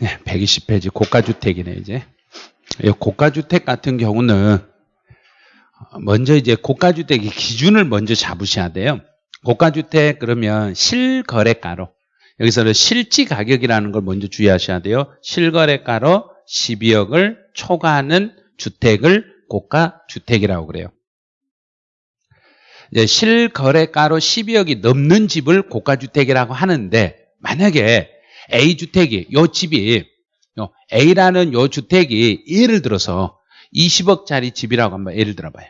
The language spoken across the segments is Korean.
네, 120페이지 고가주택이네 이제. 이 고가주택 같은 경우는 먼저 이제 고가주택의 기준을 먼저 잡으셔야 돼요. 고가주택 그러면 실거래가로 여기서는 실지 가격이라는 걸 먼저 주의하셔야 돼요. 실거래가로 12억을 초과하는 주택을 고가주택이라고 그래요. 이제 실거래가로 12억이 넘는 집을 고가주택이라고 하는데 만약에 A주택이 요 집이 요 A라는 요 주택이 예를 들어서 20억짜리 집이라고 한번 예를 들어봐요.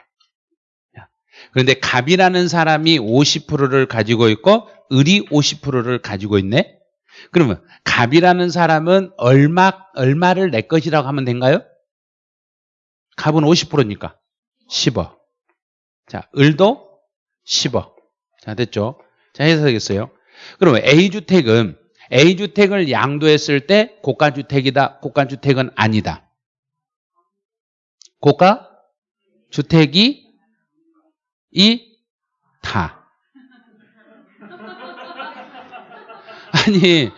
그런데 갑이라는 사람이 50%를 가지고 있고 을이 50%를 가지고 있네. 그러면 갑이라는 사람은 얼마 얼마를 내 것이라고 하면 된가요? 갑은 50%니까 10억. 자, 을도 10억. 자, 됐죠? 자, 해석했어요. 그러면 A주택은 A주택을 양도했을 때 고가주택이다. 고가주택은 아니다. 고가주택이 이 다. 아니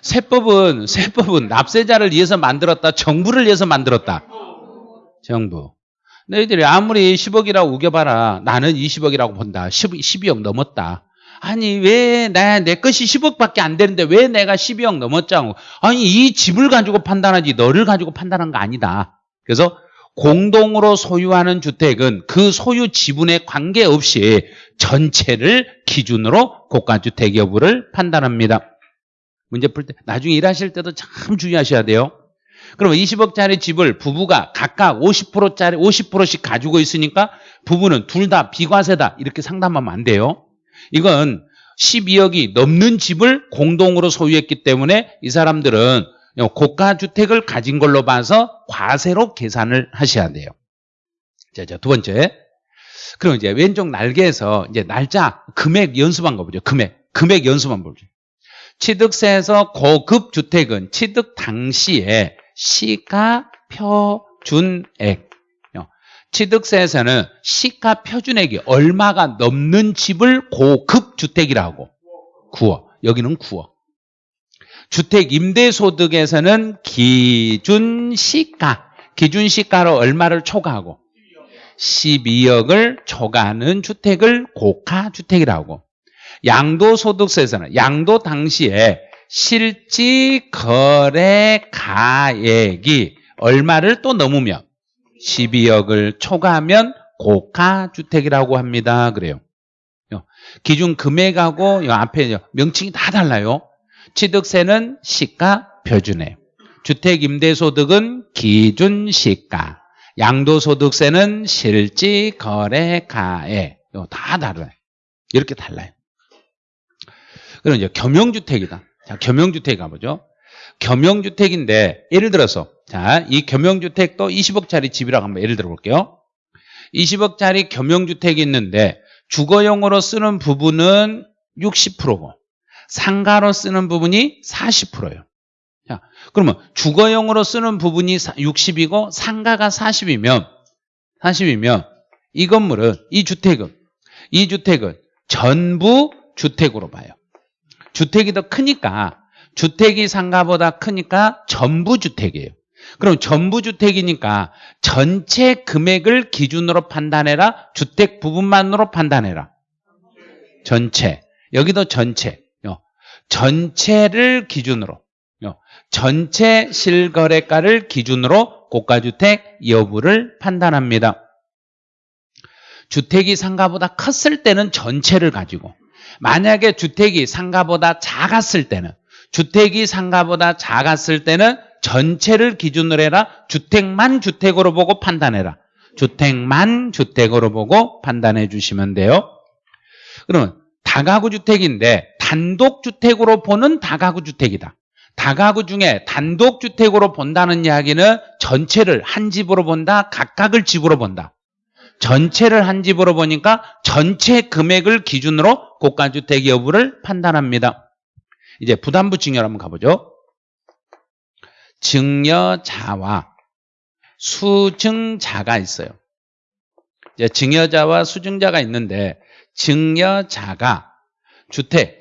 세법은 세법은 납세자를 위해서 만들었다. 정부를 위해서 만들었다. 정부. 너희들이 아무리 10억이라고 우겨봐라. 나는 20억이라고 본다. 10, 12억 넘었다. 아니 왜내 것이 10억밖에 안 되는데 왜 내가 12억 넘었자고. 아니 이 집을 가지고 판단하지 너를 가지고 판단한 거 아니다. 그래서 공동으로 소유하는 주택은 그 소유 지분에 관계없이 전체를 기준으로 고가주택 여부를 판단합니다. 문제 풀 때 나중에 일하실 때도 참 주의하셔야 돼요. 그러면 20억짜리 집을 부부가 각각 50%짜리 50%씩 가지고 있으니까 부부는 둘 다 비과세다 이렇게 상담하면 안 돼요. 이건 12억이 넘는 집을 공동으로 소유했기 때문에 이 사람들은 고가 주택을 가진 걸로 봐서 과세로 계산을 하셔야 돼요. 자, 자, 두 번째. 그럼 이제 왼쪽 날개에서 이제 날짜, 금액 연습한 거 보죠. 금액. 금액 연습한 보죠. 취득세에서 고급 주택은 취득 당시에 시가 표준액. 취득세에서는 시가 표준액이 얼마가 넘는 집을 고급 주택이라고. 9억. 여기는 9억. 주택 임대소득에서는 기준 시가, 기준 시가로 얼마를 초과하고 12억을 초과하는 주택을 고가 주택이라고 양도소득세에서는 양도 당시에 실지 거래 가액이 얼마를 또 넘으면 12억을 초과하면 고가주택이라고 합니다. 그래요. 기준 금액하고 앞에 명칭이 다 달라요. 취득세는 시가 표준에 주택임대소득은 기준 시가 양도소득세는 실지거래가에 다 다르요 이렇게 달라요 그럼 이제 겸용주택이다 자 겸용주택 가보죠 겸용주택인데 예를 들어서 자 이 겸용주택도 20억짜리 집이라고 한번 예를 들어 볼게요 20억짜리 겸용주택이 있는데 주거용으로 쓰는 부분은 60%고 상가로 쓰는 부분이 40%예요. 자, 그러면 주거용으로 쓰는 부분이 60이고 상가가 40이면 40이면 이 건물은 이 주택은 이 주택은 전부 주택으로 봐요. 주택이 더 크니까 주택이 상가보다 크니까 전부 주택이에요. 그럼 전부 주택이니까 전체 금액을 기준으로 판단해라. 주택 부분만으로 판단해라. 전체. 여기도 전체. 전체를 기준으로 전체 실거래가를 기준으로 고가주택 여부를 판단합니다. 주택이 상가보다 컸을 때는 전체를 가지고 만약에 주택이 상가보다 작았을 때는 주택이 상가보다 작았을 때는 전체를 기준으로 해라 주택만 주택으로 보고 판단해라 주택만 주택으로 보고 판단해 주시면 돼요 그러면 다가구 주택인데 단독 주택으로 보는 다가구 주택이다. 다가구 중에 단독 주택으로 본다는 이야기는 전체를 한 집으로 본다, 각각을 집으로 본다. 전체를 한 집으로 보니까 전체 금액을 기준으로 고가주택 여부를 판단합니다. 이제 부담부 증여를 한번 가보죠. 증여자와 수증자가 있어요. 이제 증여자와 수증자가 있는데 증여자가 주택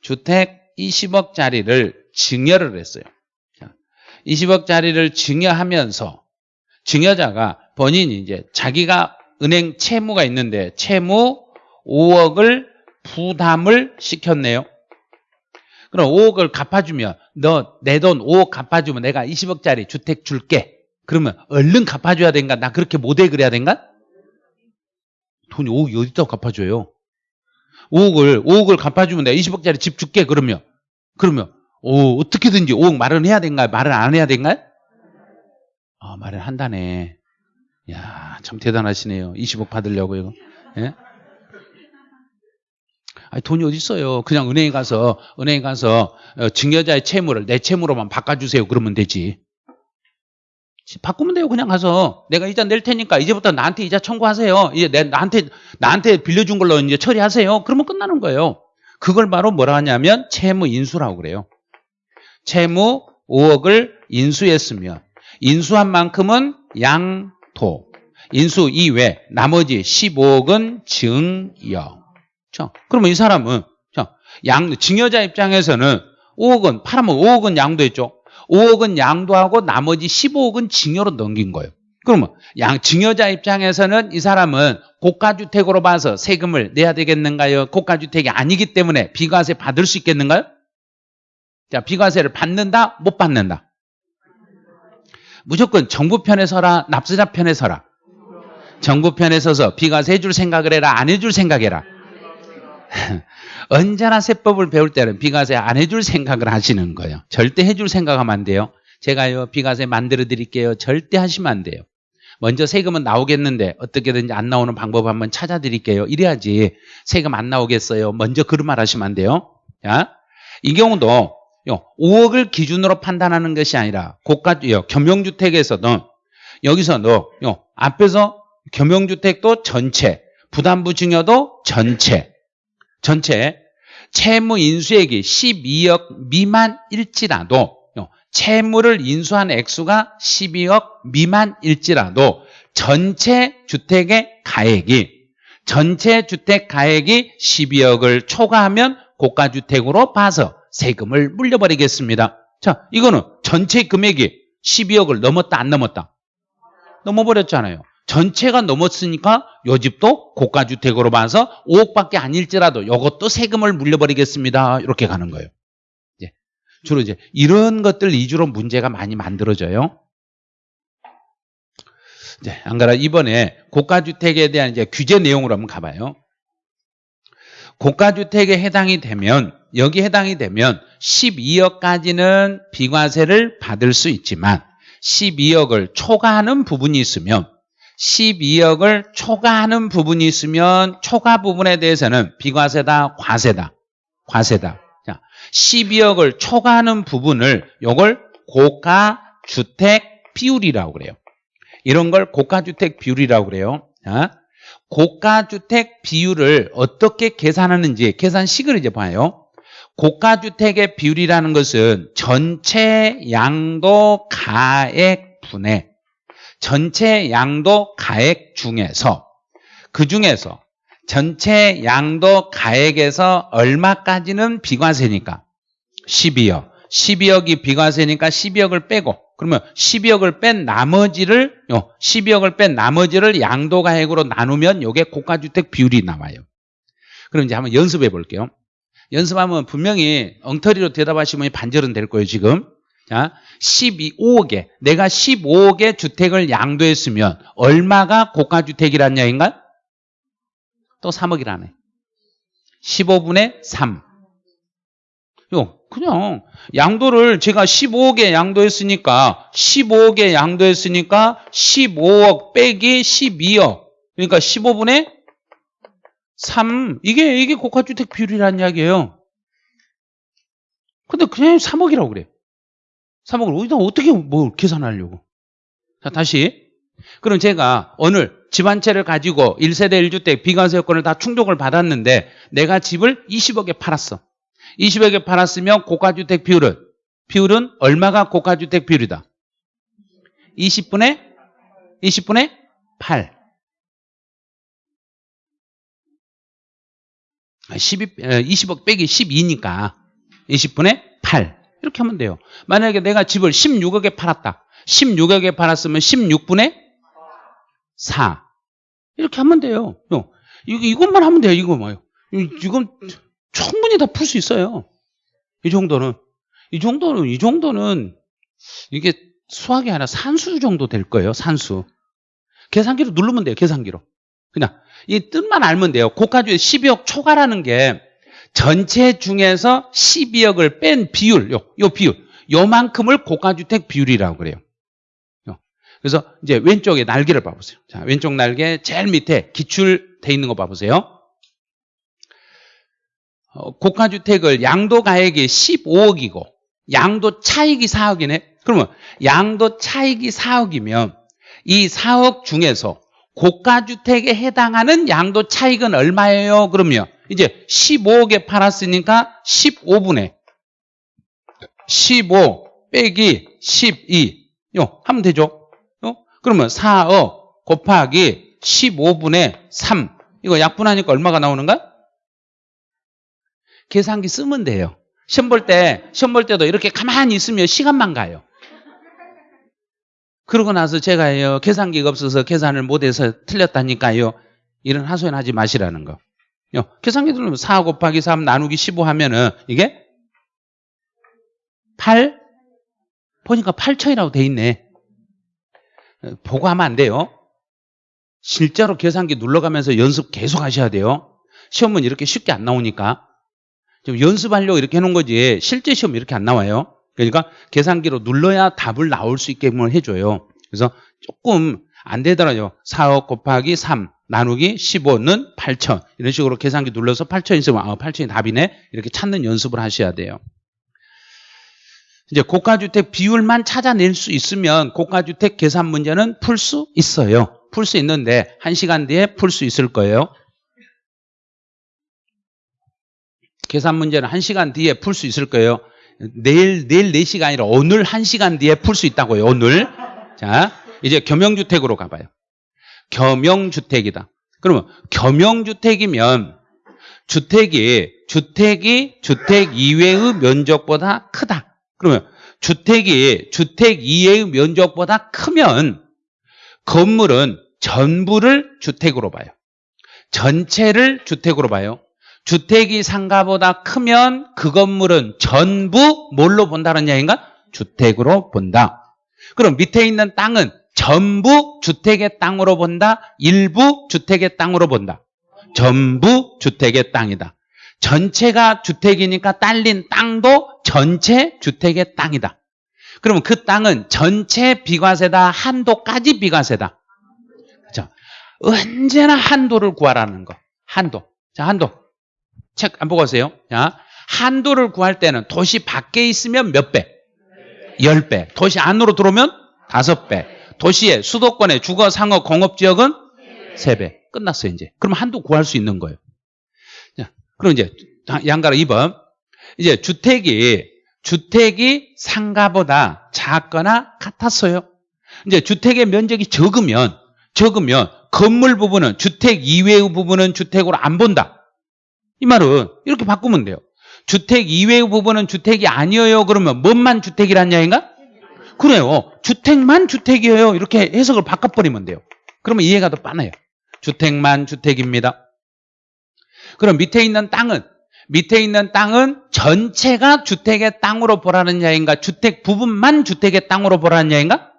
주택 20억짜리를 증여를 했어요. 20억짜리를 증여하면서 증여자가 본인이 이제 자기가 은행 채무가 있는데 채무 5억을 부담을 시켰네요. 그럼 5억을 갚아주면 너 내 돈 5억 갚아주면 내가 20억짜리 주택 줄게. 그러면 얼른 갚아줘야 된가? 나 그렇게 모델 그래야 된가? 돈이 5억이 어디다 갚아줘요? 5억을 5억을 갚아주면 내가 20억짜리 집 줄게 그러면 그러면 오, 어떻게든지 5억 마련해야 된가? 말을 안 해야 된가? 아, 말을 한다네. 야, 참 대단하시네요. 20억 받으려고 이거. 예? 아니, 돈이 어디 있어요? 그냥 은행에 가서 은행에 가서 어, 증여자의 채무를 내 채무로만 바꿔주세요. 그러면 되지. 바꾸면 돼요. 그냥 가서 내가 이자 낼 테니까 이제부터 나한테 이자 청구하세요. 이제 내, 나한테 나한테 빌려준 걸로 이제 처리하세요. 그러면 끝나는 거예요. 그걸 바로 뭐라 하냐면 채무 인수라고 그래요. 채무 5억을 인수했으면 인수한 만큼은 양도 인수 이외 나머지 15억은 증여 자, 그러면 이 사람은 자, 양 증여자 입장에서는 5억은 팔아면 5억은 양도했죠 5억은 양도하고 나머지 15억은 증여로 넘긴 거예요 그러면 양 증여자 입장에서는 이 사람은 고가주택으로 봐서 세금을 내야 되겠는가요? 고가주택이 아니기 때문에 비과세 받을 수 있겠는가요? 자, 비과세를 받는다, 못 받는다. 무조건 정부 편에 서라, 납세자 편에 서라. 정부 편에 서서 비과세 해줄 생각을 해라, 안 해줄 생각 해라. 언제나 세법을 배울 때는 비과세 안 해줄 생각을 하시는 거예요. 절대 해줄 생각하면 안 돼요. 제가요, 비과세 만들어 드릴게요. 절대 하시면 안 돼요. 먼저 세금은 나오겠는데 어떻게든지 안 나오는 방법 한번 찾아 드릴게요. 이래야지 세금 안 나오겠어요. 먼저 그런 말 하시면 안 돼요. 자, 이 경우도 5억을 기준으로 판단하는 것이 아니라 고가 겸용주택에서도 여기서도 앞에서 겸용주택도 전체 부담부 증여도 전체 전체 채무 인수액이 12억 미만일지라도 채무를 인수한 액수가 12억 미만일지라도 전체 주택의 가액이 전체 주택 가액이 12억을 초과하면 고가주택으로 봐서 세금을 물려버리겠습니다. 자, 이거는 전체 금액이 12억을 넘었다 안 넘었다? 넘어버렸잖아요. 전체가 넘었으니까 요 집도 고가주택으로 봐서 5억밖에 아닐지라도 이것도 세금을 물려버리겠습니다. 이렇게 가는 거예요. 이제 주로 이제 이런 것들 위주로 문제가 많이 만들어져요. 이제 안 그래 이번에 고가주택에 대한 이제 규제 내용으로 한번 가봐요. 고가주택에 해당이 되면 여기 해당이 되면 12억까지는 비과세를 받을 수 있지만 12억을 초과하는 부분이 있으면 12억을 초과하는 부분이 있으면 초과 부분에 대해서는 비과세다, 과세다, 과세다. 자, 12억을 초과하는 부분을 이걸 고가 주택 비율이라고 그래요. 이런 걸 고가 주택 비율이라고 그래요. 자, 고가 주택 비율을 어떻게 계산하는지 계산식을 이제 봐요. 고가 주택의 비율이라는 것은 전체 양도 가액 분의 전체 양도 가액 중에서 그 중에서 전체 양도 가액에서 얼마까지는 비과세니까 12억 12억이 비과세니까 12억을 빼고 그러면 12억을 뺀 나머지를 12억을 뺀 나머지를 양도가액으로 나누면 이게 고가주택 비율이 나와요. 그럼 이제 한번 연습해 볼게요. 연습하면 분명히 엉터리로 대답하시면 반절은 될 거예요, 지금. 자, 12억에 내가 15억의 주택을 양도했으면 얼마가 고가주택이란 얘기인가? 또 3억이라네. 15분의 3. 요, 그냥 양도를 제가 15억에 양도했으니까 15억에 양도했으니까 15억 빼기 12억. 그러니까 15분의 3. 이게 이게 고가주택 비율이라는 이야기예요. 근데 그냥 3억이라고 그래. 3억을 어디다 어떻게 뭐 계산하려고. 자, 다시. 그럼 제가 오늘 집 한 채를 가지고 1세대 1주택 비과세 요건을 다 충족을 받았는데 내가 집을 20억에 팔았어. 20억에 팔았으면 고가주택 비율은 비율은 얼마가 고가주택 비율이다? 20분의 20분의 8. 12, 20억 빼기 12니까 20분의 8. 이렇게 하면 돼요. 만약에 내가 집을 16억에 팔았다. 16억에 팔았으면 16분의 4. 이렇게 하면 돼요. 이것만 하면 돼요. 이거 뭐요. 이건 충분히 다 풀 수 있어요. 이 정도는. 이 정도는, 이 정도는 이게 수학이 아니라 산수 정도 될 거예요. 산수. 계산기로 누르면 돼요. 계산기로. 그냥 이 뜻만 알면 돼요. 고가주의 12억 초과라는 게 전체 중에서 12억을 뺀 비율, 요, 요 비율, 요만큼을 고가주택 비율이라고 그래요. 요. 그래서 이제 왼쪽에 날개를 봐보세요. 자, 왼쪽 날개 제일 밑에 기출돼 있는 거 봐보세요. 어, 고가주택을 양도 가액이 15억이고 양도 차익이 4억이네. 그러면 양도 차익이 4억이면 이 4억 중에서 고가주택에 해당하는 양도 차익은 얼마예요? 그러면 이제 15억에 팔았으니까 15분의 15 빼기 12. 요, 하면 되죠? 요? 그러면 4억 곱하기 15분의 3. 이거 약분하니까 얼마가 나오는가? 계산기 쓰면 돼요. 시험 볼 때, 시험 볼 때도 이렇게 가만히 있으면 시간만 가요. 그러고 나서 제가요, 계산기가 없어서 계산을 못해서 틀렸다니까요. 이런 하소연 하지 마시라는 거. 요, 계산기 누르면 4 곱하기 3 나누기 15 하면은 이게 8? 보니까 8천이라고 돼 있네. 어, 보고 하면 안 돼요. 실제로 계산기 눌러가면서 연습 계속 하셔야 돼요. 시험은 이렇게 쉽게 안 나오니까. 좀 연습하려고 이렇게 해놓은 거지 실제 시험 이렇게 안 나와요. 그러니까 계산기로 눌러야 답을 나올 수 있게끔 해줘요. 그래서 조금 안 되더라고요. 4억 곱하기 3 나누기 15는 8천 이런 식으로 계산기 눌러서 8천 있으면 아 8천이 답이네 이렇게 찾는 연습을 하셔야 돼요. 이제 고가주택 비율만 찾아낼 수 있으면 고가주택 계산 문제는 풀 수 있어요. 풀 수 있는데 1시간 뒤에 풀 수 있을 거예요. 계산 문제는 1시간 뒤에 풀 수 있을 거예요. 내일, 내일 4시가 아니라 오늘 1시간 뒤에 풀 수 있다고요, 오늘. 자, 이제 겸용주택으로 가봐요. 겸용주택이다. 그러면 겸용주택이면 주택이, 주택이 주택 이외의 면적보다 크다. 그러면 주택이 주택 이외의 면적보다 크면 건물은 전부를 주택으로 봐요. 전체를 주택으로 봐요. 주택이 상가보다 크면 그 건물은 전부 뭘로 본다는 얘기인가? 주택으로 본다. 그럼 밑에 있는 땅은 전부 주택의 땅으로 본다. 일부 주택의 땅으로 본다. 전부 주택의 땅이다. 전체가 주택이니까 딸린 땅도 전체 주택의 땅이다. 그러면 그 땅은 전체 비과세다. 한도까지 비과세다. 자, 언제나 한도를 구하라는 거. 한도. 자, 한도. 책 안 보고 오세요. 자, 한도를 구할 때는 도시 밖에 있으면 몇 배? 10배. 도시 안으로 들어오면 5배. 도시의 수도권의 주거, 상업, 공업 지역은 3배. 끝났어요, 이제. 그럼 한도 구할 수 있는 거예요. 자, 그럼 이제 양가로 2번. 이제 주택이 주택이 상가보다 작거나 같았어요. 이제 주택의 면적이 적으면 적으면 건물 부분은 주택 이외의 부분은 주택으로 안 본다. 이 말은 이렇게 바꾸면 돼요. 주택 이외의 부분은 주택이 아니에요. 그러면 뭔만 주택이란 이야기인가? 그래요. 주택만 주택이에요. 이렇게 해석을 바꿔버리면 돼요. 그러면 이해가 더 빠나요. 주택만 주택입니다. 그럼 밑에 있는 땅은 밑에 있는 땅은 전체가 주택의 땅으로 보라는 이야기인가? 주택 부분만 주택의 땅으로 보라는 이야기인가?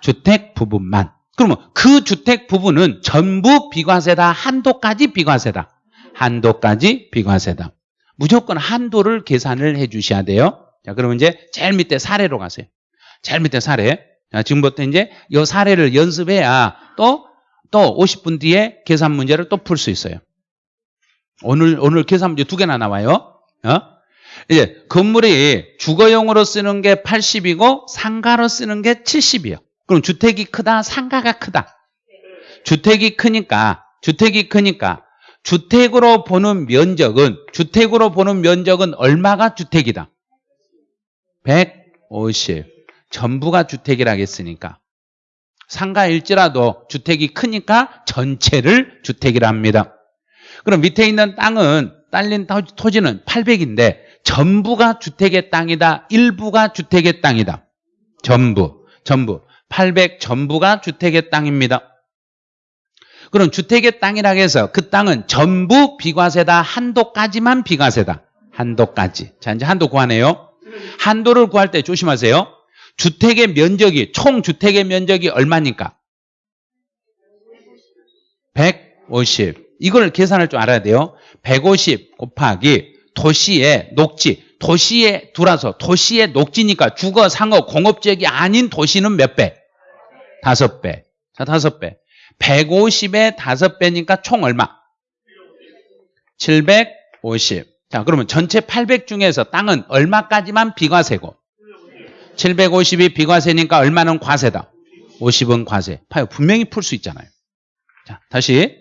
주택 부분만. 그러면 그 주택 부분은 전부 비과세다. 한도까지 비과세다. 한도까지 비과세다. 무조건 한도를 계산을 해 주셔야 돼요. 자, 그러면 이제 제일 밑에 사례로 가세요. 제일 밑에 사례. 자, 지금부터 이제 이 사례를 연습해야 또, 또 50분 뒤에 계산 문제를 또 풀 수 있어요. 오늘, 오늘 계산 문제 두 개나 나와요. 어? 이제 건물이 주거용으로 쓰는 게 80이고 상가로 쓰는 게 70이에요. 그럼 주택이 크다, 상가가 크다. 주택이 크니까, 주택이 크니까 주택으로 보는 면적은 주택으로 보는 면적은 얼마가 주택이다? 150. 전부가 주택이라겠으니까. 상가일지라도 주택이 크니까 전체를 주택이라 합니다. 그럼 밑에 있는 땅은 딸린 토지는 800인데 전부가 주택의 땅이다. 일부가 주택의 땅이다. 전부, 전부. 800 전부가 주택의 땅입니다. 그럼 주택의 땅이라고 해서 그 땅은 전부 비과세다. 한도까지만 비과세다. 한도까지. 자, 이제 한도 구하네요. 한도를 구할 때 조심하세요. 주택의 면적이, 총 주택의 면적이 얼마니까? 150. 이걸 계산할 줄 알아야 돼요. 150 곱하기 도시의 녹지. 도시에 들어서 도시의 녹지니까 주거, 상업, 공업 지역이 아닌 도시는 몇 배? 다섯 배. 자, 다섯 배. 150에 다섯 배니까 총 얼마? 750. 자, 그러면 전체 800 중에서 땅은 얼마까지만 비과세고? 750이 비과세니까 얼마는 과세다? 50은 과세. 봐요. 분명히 풀 수 있잖아요. 자, 다시.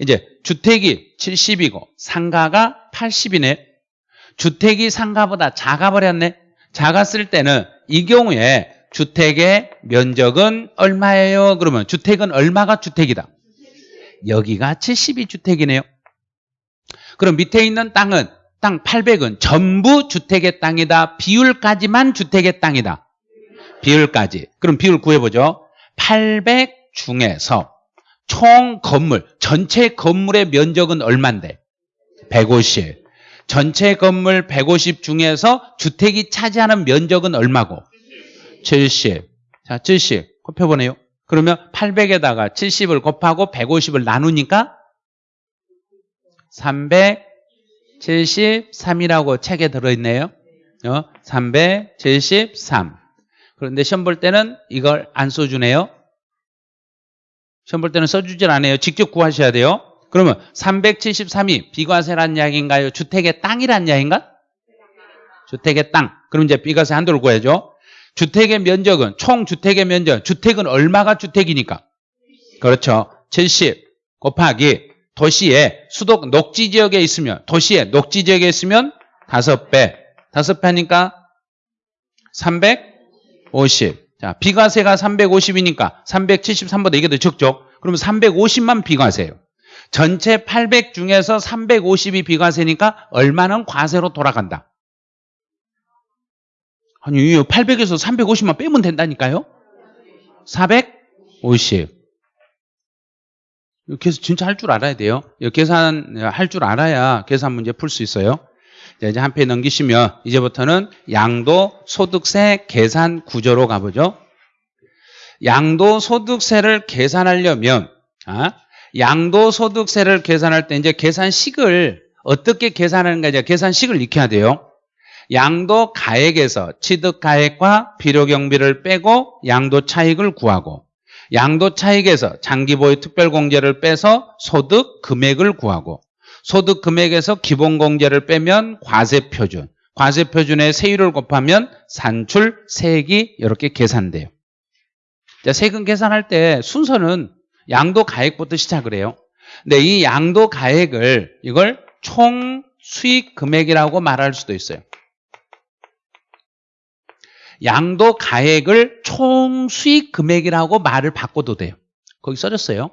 이제 주택이 70이고 상가가 80이네. 주택이 상가보다 작아버렸네. 작았을 때는 이 경우에 주택의 면적은 얼마예요? 그러면 주택은 얼마가 주택이다? 여기가 70이 주택이네요. 그럼 밑에 있는 땅은 땅 800은 전부 주택의 땅이다. 비율까지만 주택의 땅이다. 비율까지. 그럼 비율 구해보죠. 800 중에서 총 건물, 전체 건물의 면적은 얼만데? 150. 전체 건물 150 중에서 주택이 차지하는 면적은 얼마고? 70. 자, 70. 곱해보네요. 그러면 800에다가 70을 곱하고 150을 나누니까 373이라고 책에 들어있네요. 어? 373. 그런데 시험 볼 때는 이걸 안 써주네요. 시험 볼 때는 써주질 않아요. 직접 구하셔야 돼요. 그러면 373이 비과세란 이야기인가요? 주택의 땅이란 이야기인가? 주택의 땅. 그럼 이제 비과세 한도를 구해야죠. 주택의 면적은 총 주택의 면적. 주택은 얼마가 주택이니까? 그렇죠. 70 곱하기 도시에 수도 녹지 지역에 있으면 도시에 녹지 지역에 있으면 5배. 5배 하니까 350. 자, 비과세가 350이니까 373보다 이게 더 적죠. 그러면 350만 비과세예요. 전체 800 중에서 350이 비과세니까 얼마는 과세로 돌아간다. 아니 800에서 350만 빼면 된다니까요. 450. 계산 진짜 할 줄 알아야 돼요. 계산 할 줄 알아야 계산 문제 풀 수 있어요. 이제 한 페이지 넘기시면 이제부터는 양도 소득세 계산 구조로 가보죠. 양도 소득세를 계산하려면 아, 양도 소득세를 계산할 때 이제 계산식을 어떻게 계산하는가 이제 계산식을 익혀야 돼요. 양도 가액에서 취득 가액과 필요경비를 빼고 양도 차익을 구하고 양도 차익에서 장기보유 특별공제를 빼서 소득 금액을 구하고 소득 금액에서 기본공제를 빼면 과세표준 과세표준에 세율을 곱하면 산출, 세액이 이렇게 계산돼요. 자, 세금 계산할 때 순서는 양도 가액부터 시작을 해요. 근데 이 양도 가액을 이걸 총 수익 금액이라고 말할 수도 있어요. 양도 가액을 총 수익 금액이라고 말을 바꿔도 돼요. 거기 써졌어요.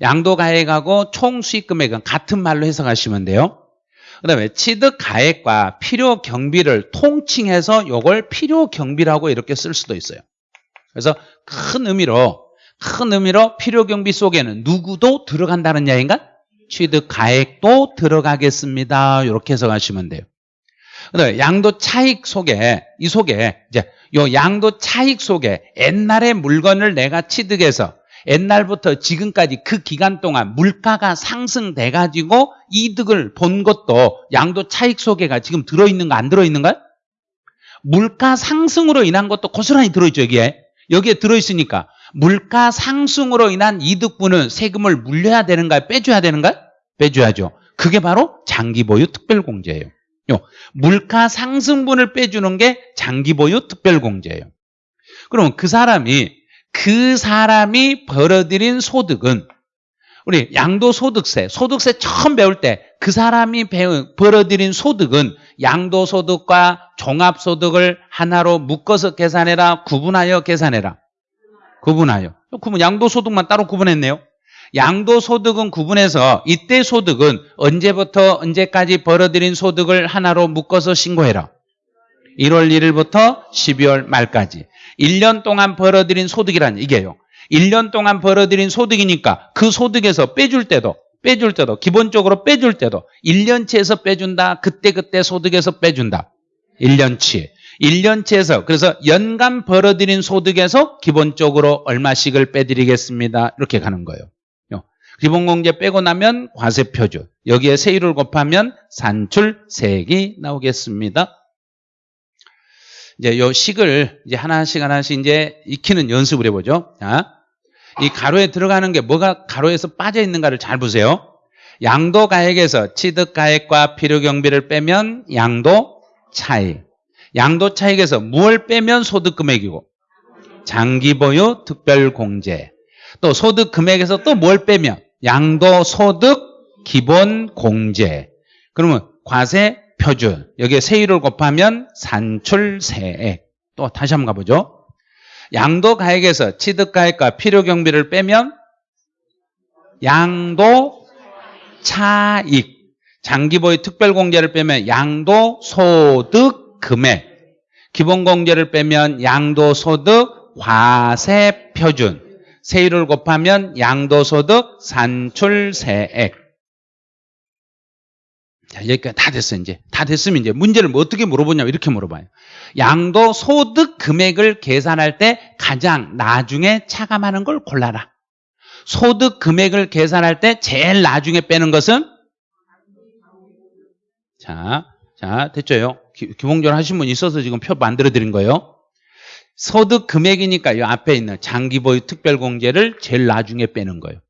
양도 가액하고 총 수익 금액은 같은 말로 해석하시면 돼요. 그 다음에 취득 가액과 필요 경비를 통칭해서 이걸 필요 경비라고 이렇게 쓸 수도 있어요. 그래서 큰 의미로 큰 의미로 필요 경비 속에는 누구도 들어간다는 이야기인가? 취득 가액도 들어가겠습니다. 이렇게 해석하시면 돼요. 그다음에 양도 차익 속에 이 속에 이제 요 양도 차익 속에 옛날에 물건을 내가 취득해서 옛날부터 지금까지 그 기간 동안 물가가 상승돼 가지고 이득을 본 것도 양도 차익 속에가 지금 들어 있는 거 안 들어 있는 거야? 물가 상승으로 인한 것도 고스란히 들어 있죠, 여기에. 여기에 들어 있으니까 물가 상승으로 인한 이득분은 세금을 물려야 되는가 빼줘야 되는가? 빼줘야죠. 그게 바로 장기 보유 특별공제예요. 물가 상승분을 빼주는 게 장기보유 특별공제예요. 그럼 그 사람이 그 사람이 벌어들인 소득은 우리 양도소득세, 소득세 처음 배울 때 그 사람이 벌어들인 소득은 양도소득과 종합소득을 하나로 묶어서 계산해라, 구분하여 계산해라. 구분하여. 그러면 양도소득만 따로 구분했네요. 양도소득은 구분해서 이때 소득은 언제부터 언제까지 벌어들인 소득을 하나로 묶어서 신고해라. 1월 1일부터 12월 말까지. 1년 동안 벌어들인 소득이란 이게요. 1년 동안 벌어들인 소득이니까 그 소득에서 빼줄 때도 빼줄 때도 기본적으로 빼줄 때도 1년치에서 빼준다. 그때그때 소득에서 빼준다. 1년치. 1년치에서 그래서 연간 벌어들인 소득에서 기본적으로 얼마씩을 빼드리겠습니다. 이렇게 가는 거예요. 기본공제 빼고 나면 과세표준. 여기에 세율을 곱하면 산출세액이 나오겠습니다. 이제 요 식을 이제 하나씩 하나씩 이제 익히는 연습을 해보죠. 자, 이 가로에 들어가는 게 뭐가 가로에서 빠져 있는가를 잘 보세요. 양도 가액에서 취득 가액과 필요 경비를 빼면 양도 차익. 양도 차익에서 무엇을 빼면 소득 금액이고 장기 보유 특별 공제. 또 소득 금액에서 또 뭘 빼면 양도 소득 기본 공제. 그러면 과세 표준. 여기에 세율을 곱하면 산출세액. 또 다시 한번 가보죠. 양도 가액에서 취득 가액과 필요 경비를 빼면 양도 차익. 장기 보유 특별 공제를 빼면 양도 소득 금액. 기본 공제를 빼면 양도 소득 과세 표준. 세율을 곱하면 양도소득 산출세액. 자, 여기까지 다 됐어, 이제. 다 됐으면 이제 문제를 뭐 어떻게 물어보냐면 이렇게 물어봐요. 양도소득 금액을 계산할 때 가장 나중에 차감하는 걸 골라라. 소득 금액을 계산할 때 제일 나중에 빼는 것은? 자, 자, 됐죠요? 기, 기본적으로 하신 분 있어서 지금 표 만들어 드린 거예요. 소득 금액이니까 이 앞에 있는 장기 보유 특별공제를 제일 나중에 빼는 거예요.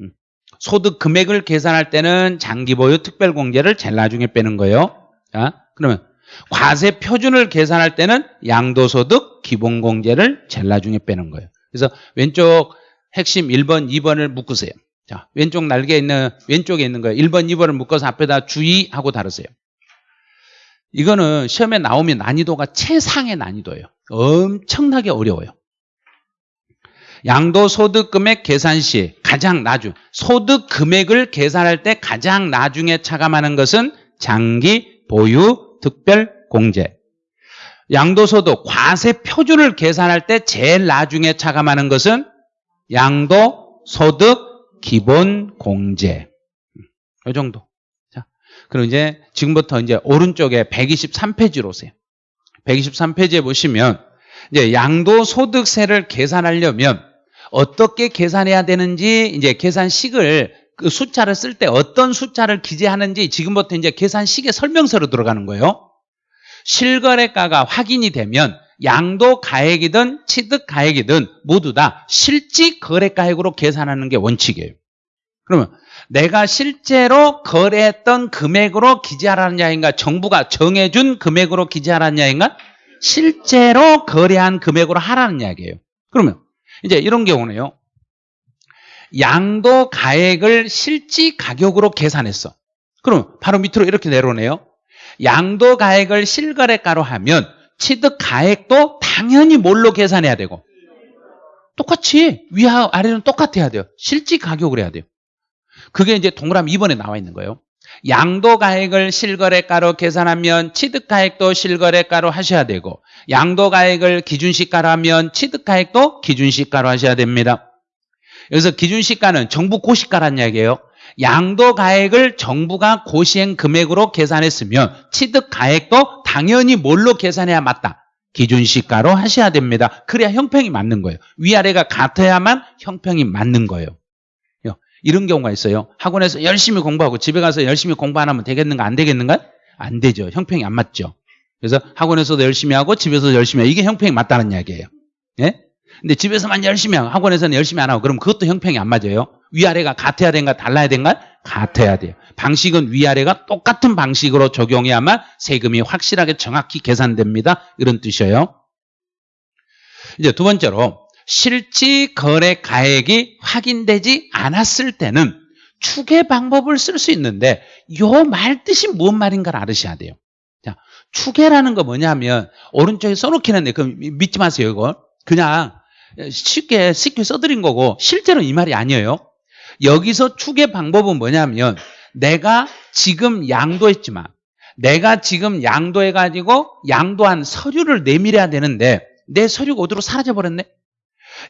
음. 소득 금액을 계산할 때는 장기 보유 특별공제를 제일 나중에 빼는 거예요. 자, 그러면 과세 표준을 계산할 때는 양도소득 기본공제를 제일 나중에 빼는 거예요. 그래서 왼쪽 핵심 1번, 2번을 묶으세요. 자, 왼쪽 날개에 있는 왼쪽에 있는 거예요. 1번, 2번을 묶어서 앞에다 주의하고 다루세요. 이거는 시험에 나오면 난이도가 최상의 난이도예요. 엄청나게 어려워요. 양도소득금액 계산 시 가장 나중 소득 금액을 계산할 때 가장 나중에 차감하는 것은 장기 보유 특별 공제. 양도소득 과세 표준을 계산할 때 제일 나중에 차감하는 것은 양도소득 기본 공제. 이 정도. 자, 그럼 이제 지금부터 이제 오른쪽에 123페이지로 오세요. 123페이지에 보시면 이제 양도소득세를 계산하려면 어떻게 계산해야 되는지 이제 계산식을 그 숫자를 쓸 때 어떤 숫자를 기재하는지 지금부터 이제 계산식의 설명서로 들어가는 거예요. 실거래가가 확인이 되면 양도 가액이든 취득 가액이든 모두 다 실지 거래가액으로 계산하는 게 원칙이에요. 그러면 내가 실제로 거래했던 금액으로 기재하라는 야인가 정부가 정해준 금액으로 기재하라는 야인가 실제로 거래한 금액으로 하라는 이야기예요. 그러면 이제 이런 경우는요. 양도 가액을 실지 가격으로 계산했어. 그럼 바로 밑으로 이렇게 내려오네요. 양도 가액을 실거래가로 하면 취득 가액도 당연히 뭘로 계산해야 되고 똑같이 위와 아래는 똑같아야 돼요. 실지 가격으로 해야 돼요. 그게 이제 동그라미 2번에 나와 있는 거예요. 양도가액을 실거래가로 계산하면 취득가액도 실거래가로 하셔야 되고 양도가액을 기준시가로 하면 취득가액도 기준시가로 하셔야 됩니다. 여기서 기준시가는 정부 고시가란 이야기예요. 양도가액을 정부가 고시행 금액으로 계산했으면 취득가액도 당연히 뭘로 계산해야 맞다? 기준시가로 하셔야 됩니다. 그래야 형평이 맞는 거예요. 위아래가 같아야만 형평이 맞는 거예요. 이런 경우가 있어요. 학원에서 열심히 공부하고 집에 가서 열심히 공부 안 하면 되겠는가 안 되겠는가? 안 되죠. 형평이 안 맞죠. 그래서 학원에서도 열심히 하고 집에서도 열심히 하고 이게 형평이 맞다는 이야기예요. 예? 근데 집에서만 열심히 하고 학원에서는 열심히 안 하고 그럼 그것도 형평이 안 맞아요. 위아래가 같아야 된가 달라야 된가? 같아야 돼요. 방식은 위아래가 똑같은 방식으로 적용해야만 세금이 확실하게 정확히 계산됩니다. 이런 뜻이에요. 이제 두 번째로 실지 거래 가액이 확인되지 않았을 때는 추계 방법을 쓸 수 있는데 요 말 뜻이 뭔 말인가를 알으셔야 돼요. 자, 추계라는 거 뭐냐면 오른쪽에 써놓긴 했는데 그 믿지 마세요 이거. 그냥 쉽게 쉽게 써드린 거고 실제로 이 말이 아니에요. 여기서 추계 방법은 뭐냐면 내가 지금 양도했지만 내가 지금 양도해가지고 양도한 서류를 내밀어야 되는데 내 서류가 어디로 사라져버렸네?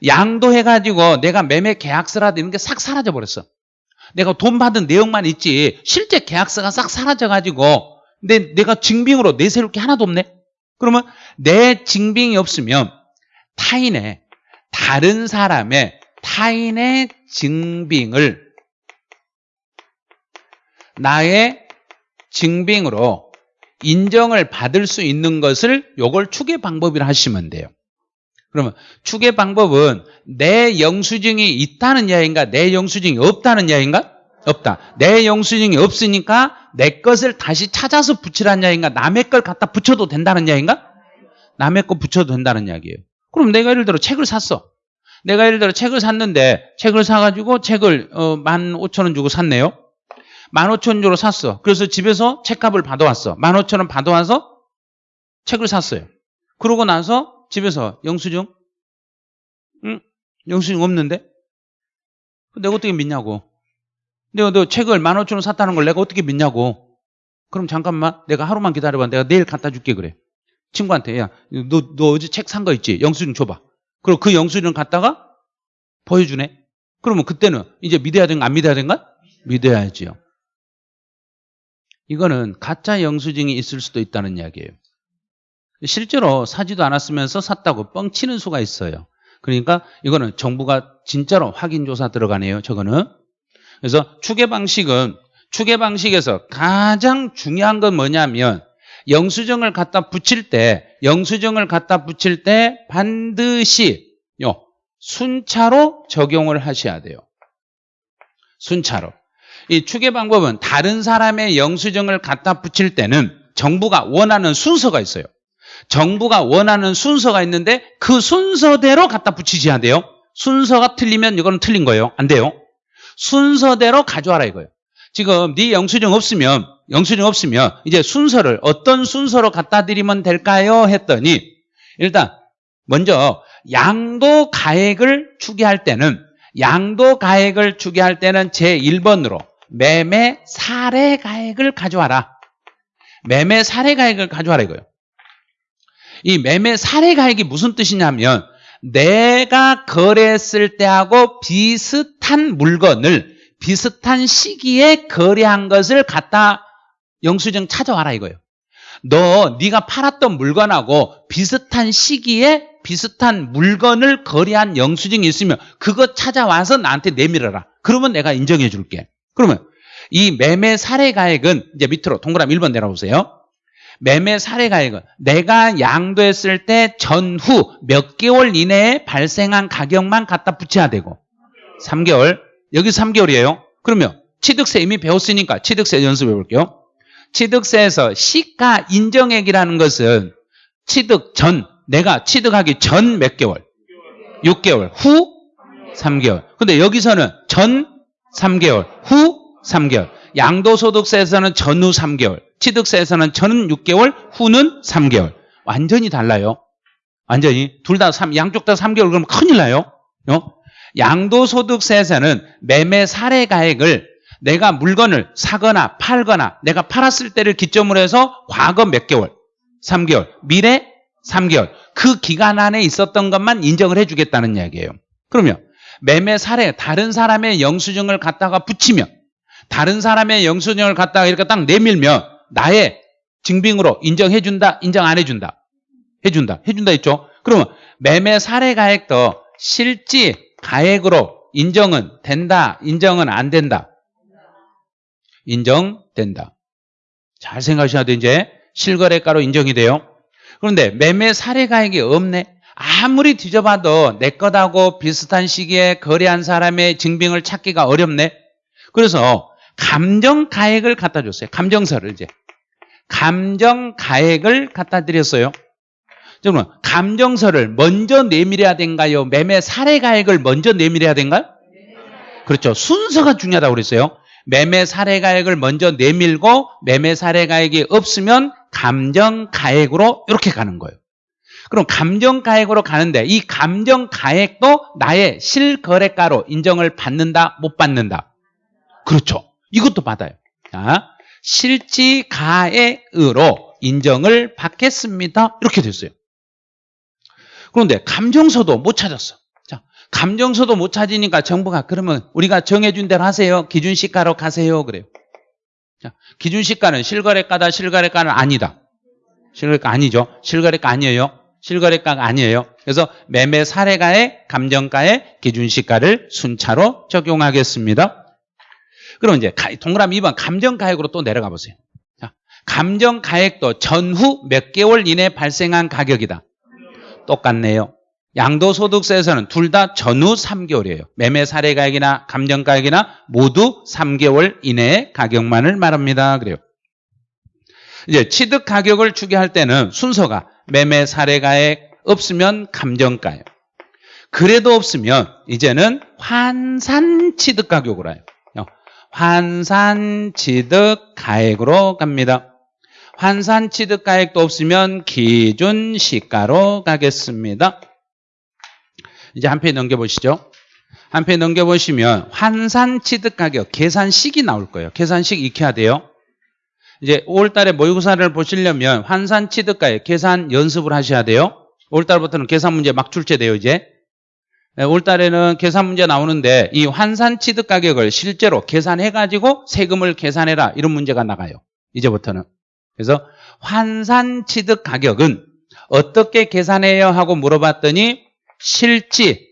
양도해가지고 내가 매매 계약서라도 이런 게 싹 사라져버렸어. 내가 돈 받은 내용만 있지 실제 계약서가 싹 사라져가지고 내, 내가 증빙으로 내세울 게 하나도 없네? 그러면 내 증빙이 없으면 타인의 다른 사람의 타인의 증빙을 나의 증빙으로 인정을 받을 수 있는 것을 요걸 추계 방법이라 하시면 돼요. 그러면 추계 방법은 내 영수증이 있다는 이야기인가 내 영수증이 없다는 이야기인가? 없다. 내 영수증이 없으니까 내 것을 다시 찾아서 붙이라는 이야기인가 남의 걸 갖다 붙여도 된다는 이야기인가? 남의 거 붙여도 된다는 이야기예요. 그럼 내가 예를 들어 책을 샀어. 내가 예를 들어 책을 샀는데 책을 사가지고 책을 어, 15,000원 주고 샀네요. 15,000원 주고 샀어. 그래서 집에서 책값을 받아왔어. 15,000원 받아와서 책을 샀어요. 그러고 나서 집에서 영수증? 응? 영수증 없는데? 내가 어떻게 믿냐고. 내가 너 책을 15,000원 샀다는 걸 내가 어떻게 믿냐고. 그럼 잠깐만 내가 하루만 기다려봐. 내가 내일 갖다 줄게 그래. 친구한테 야 너 너 어제 책 산 거 있지? 영수증 줘봐. 그리고 그 영수증을 갖다가 보여주네. 그러면 그때는 이제 믿어야 되는가 안 믿어야 되는가? 믿어야지요. 이거는 가짜 영수증이 있을 수도 있다는 이야기예요. 실제로 사지도 않았으면서 샀다고 뻥치는 수가 있어요. 그러니까 이거는 정부가 진짜로 확인조사 들어가네요. 저거는. 그래서 추계 방식은 추계 방식에서 가장 중요한 건 뭐냐면 영수증을 갖다 붙일 때 영수증을 갖다 붙일 때 반드시 요 순차로 적용을 하셔야 돼요. 순차로. 이 추계 방법은 다른 사람의 영수증을 갖다 붙일 때는 정부가 원하는 순서가 있어요. 정부가 원하는 순서가 있는데 그 순서대로 갖다 붙이셔야 돼요. 순서가 틀리면 이거는 틀린 거예요. 안 돼요. 순서대로 가져와라 이거예요. 지금 네 영수증 없으면 영수증 없으면 이제 순서를 어떤 순서로 갖다 드리면 될까요? 했더니 일단 먼저 양도 가액을 추계할 때는 양도 가액을 추계할 때는 제1번으로 매매 사례 가액을 가져와라. 매매 사례 가액을 가져와라 이거예요. 이 매매 사례 가액이 무슨 뜻이냐면 내가 거래했을 때하고 비슷한 물건을 비슷한 시기에 거래한 것을 갖다 영수증 찾아와라 이거예요. 너 네가 팔았던 물건하고 비슷한 시기에 비슷한 물건을 거래한 영수증이 있으면 그거 찾아와서 나한테 내밀어라. 그러면 내가 인정해 줄게. 그러면 이 매매 사례 가액은 이제 밑으로 동그라미 1번 내려보세요. 매매 사례 가액은 내가 양도했을 때 전후 몇 개월 이내에 발생한 가격만 갖다 붙여야 되고 3개월 여기 3개월이에요. 그러면 취득세 이미 배웠으니까 취득세 연습해 볼게요. 취득세에서 시가 인정액이라는 것은 취득 전 내가 취득하기 전 몇 개월? 6개월 후 3개월. 근데 여기서는 전 3개월 후 3개월. 양도소득세에서는 전후 3개월. 취득세에서는 전 6개월 후는 3개월. 완전히 달라요. 완전히 둘 다 양쪽 다 3개월 그러면 큰일 나요. 어? 양도소득세에서는 매매 사례 가액을 내가 물건을 사거나 팔거나 내가 팔았을 때를 기점으로 해서 과거 몇 개월, 3개월, 미래 3개월 그 기간 안에 있었던 것만 인정을 해주겠다는 이야기예요. 그러면 매매 사례 다른 사람의 영수증을 갖다가 붙이면 다른 사람의 영수증을 갖다가 이렇게 딱 내밀면 나의 증빙으로 인정해준다, 인정 안 해준다? 해준다, 해준다 했죠? 그러면 매매 사례 가액도 실지 가액으로 인정은 된다, 인정은 안 된다? 인정된다. 잘 생각하셔야 돼, 이제. 실거래가로 인정이 돼요. 그런데 매매 사례 가액이 없네. 아무리 뒤져봐도 내 것하고 비슷한 시기에 거래한 사람의 증빙을 찾기가 어렵네. 그래서 감정 가액을 갖다 줬어요. 감정서를 이제. 감정 가액을 갖다 드렸어요. 그러면 감정서를 먼저 내밀어야 된가요? 매매 사례 가액을 먼저 내밀어야 된가요? 그렇죠. 순서가 중요하다고 그랬어요. 매매 사례 가액을 먼저 내밀고 매매 사례 가액이 없으면 감정 가액으로 이렇게 가는 거예요. 그럼 감정 가액으로 가는데 이 감정 가액도 나의 실거래가로 인정을 받는다, 못 받는다? 그렇죠. 이것도 받아요. 자, 실지가액으로 인정을 받겠습니다. 이렇게 됐어요. 그런데 감정서도 못 찾았어. 자, 감정서도 못 찾으니까 정부가 그러면 우리가 정해준 대로 하세요. 기준시가로 가세요. 그래요. 자, 기준시가는 실거래가다, 실거래가는 아니다. 실거래가 아니죠. 실거래가 아니에요. 실거래가가 아니에요. 그래서 매매 사례가의 감정가의 기준시가를 순차로 적용하겠습니다. 그럼 이제 동그라미 2번 감정가액으로 또 내려가 보세요. 자, 감정가액도 전후 몇 개월 이내에 발생한 가격이다. 똑같네요. 양도소득세에서는 둘 다 전후 3개월이에요. 매매 사례가액이나 감정가액이나 모두 3개월 이내의 가격만을 말합니다. 그래요. 이제 취득 가격을 추계할 때는 순서가 매매 사례가액 없으면 감정가액. 그래도 없으면 이제는 환산 취득 가격으로 해요. 환산 취득 가액으로 갑니다. 환산 취득 가액도 없으면 기준 시가로 가겠습니다. 이제 한 페이지 넘겨보시죠. 한 페이지 넘겨보시면 환산 취득 가격 계산식이 나올 거예요. 계산식 익혀야 돼요. 이제 5월달에 모의고사를 보시려면 환산 취득 가액 계산 연습을 하셔야 돼요. 5월달부터는 계산 문제 막 출제돼요 이제. 5월 달에는 계산 문제 나오는데 이 환산 취득 가격을 실제로 계산해 가지고 세금을 계산해라 이런 문제가 나가요. 이제부터는. 그래서 환산 취득 가격은 어떻게 계산해요 하고 물어봤더니 실지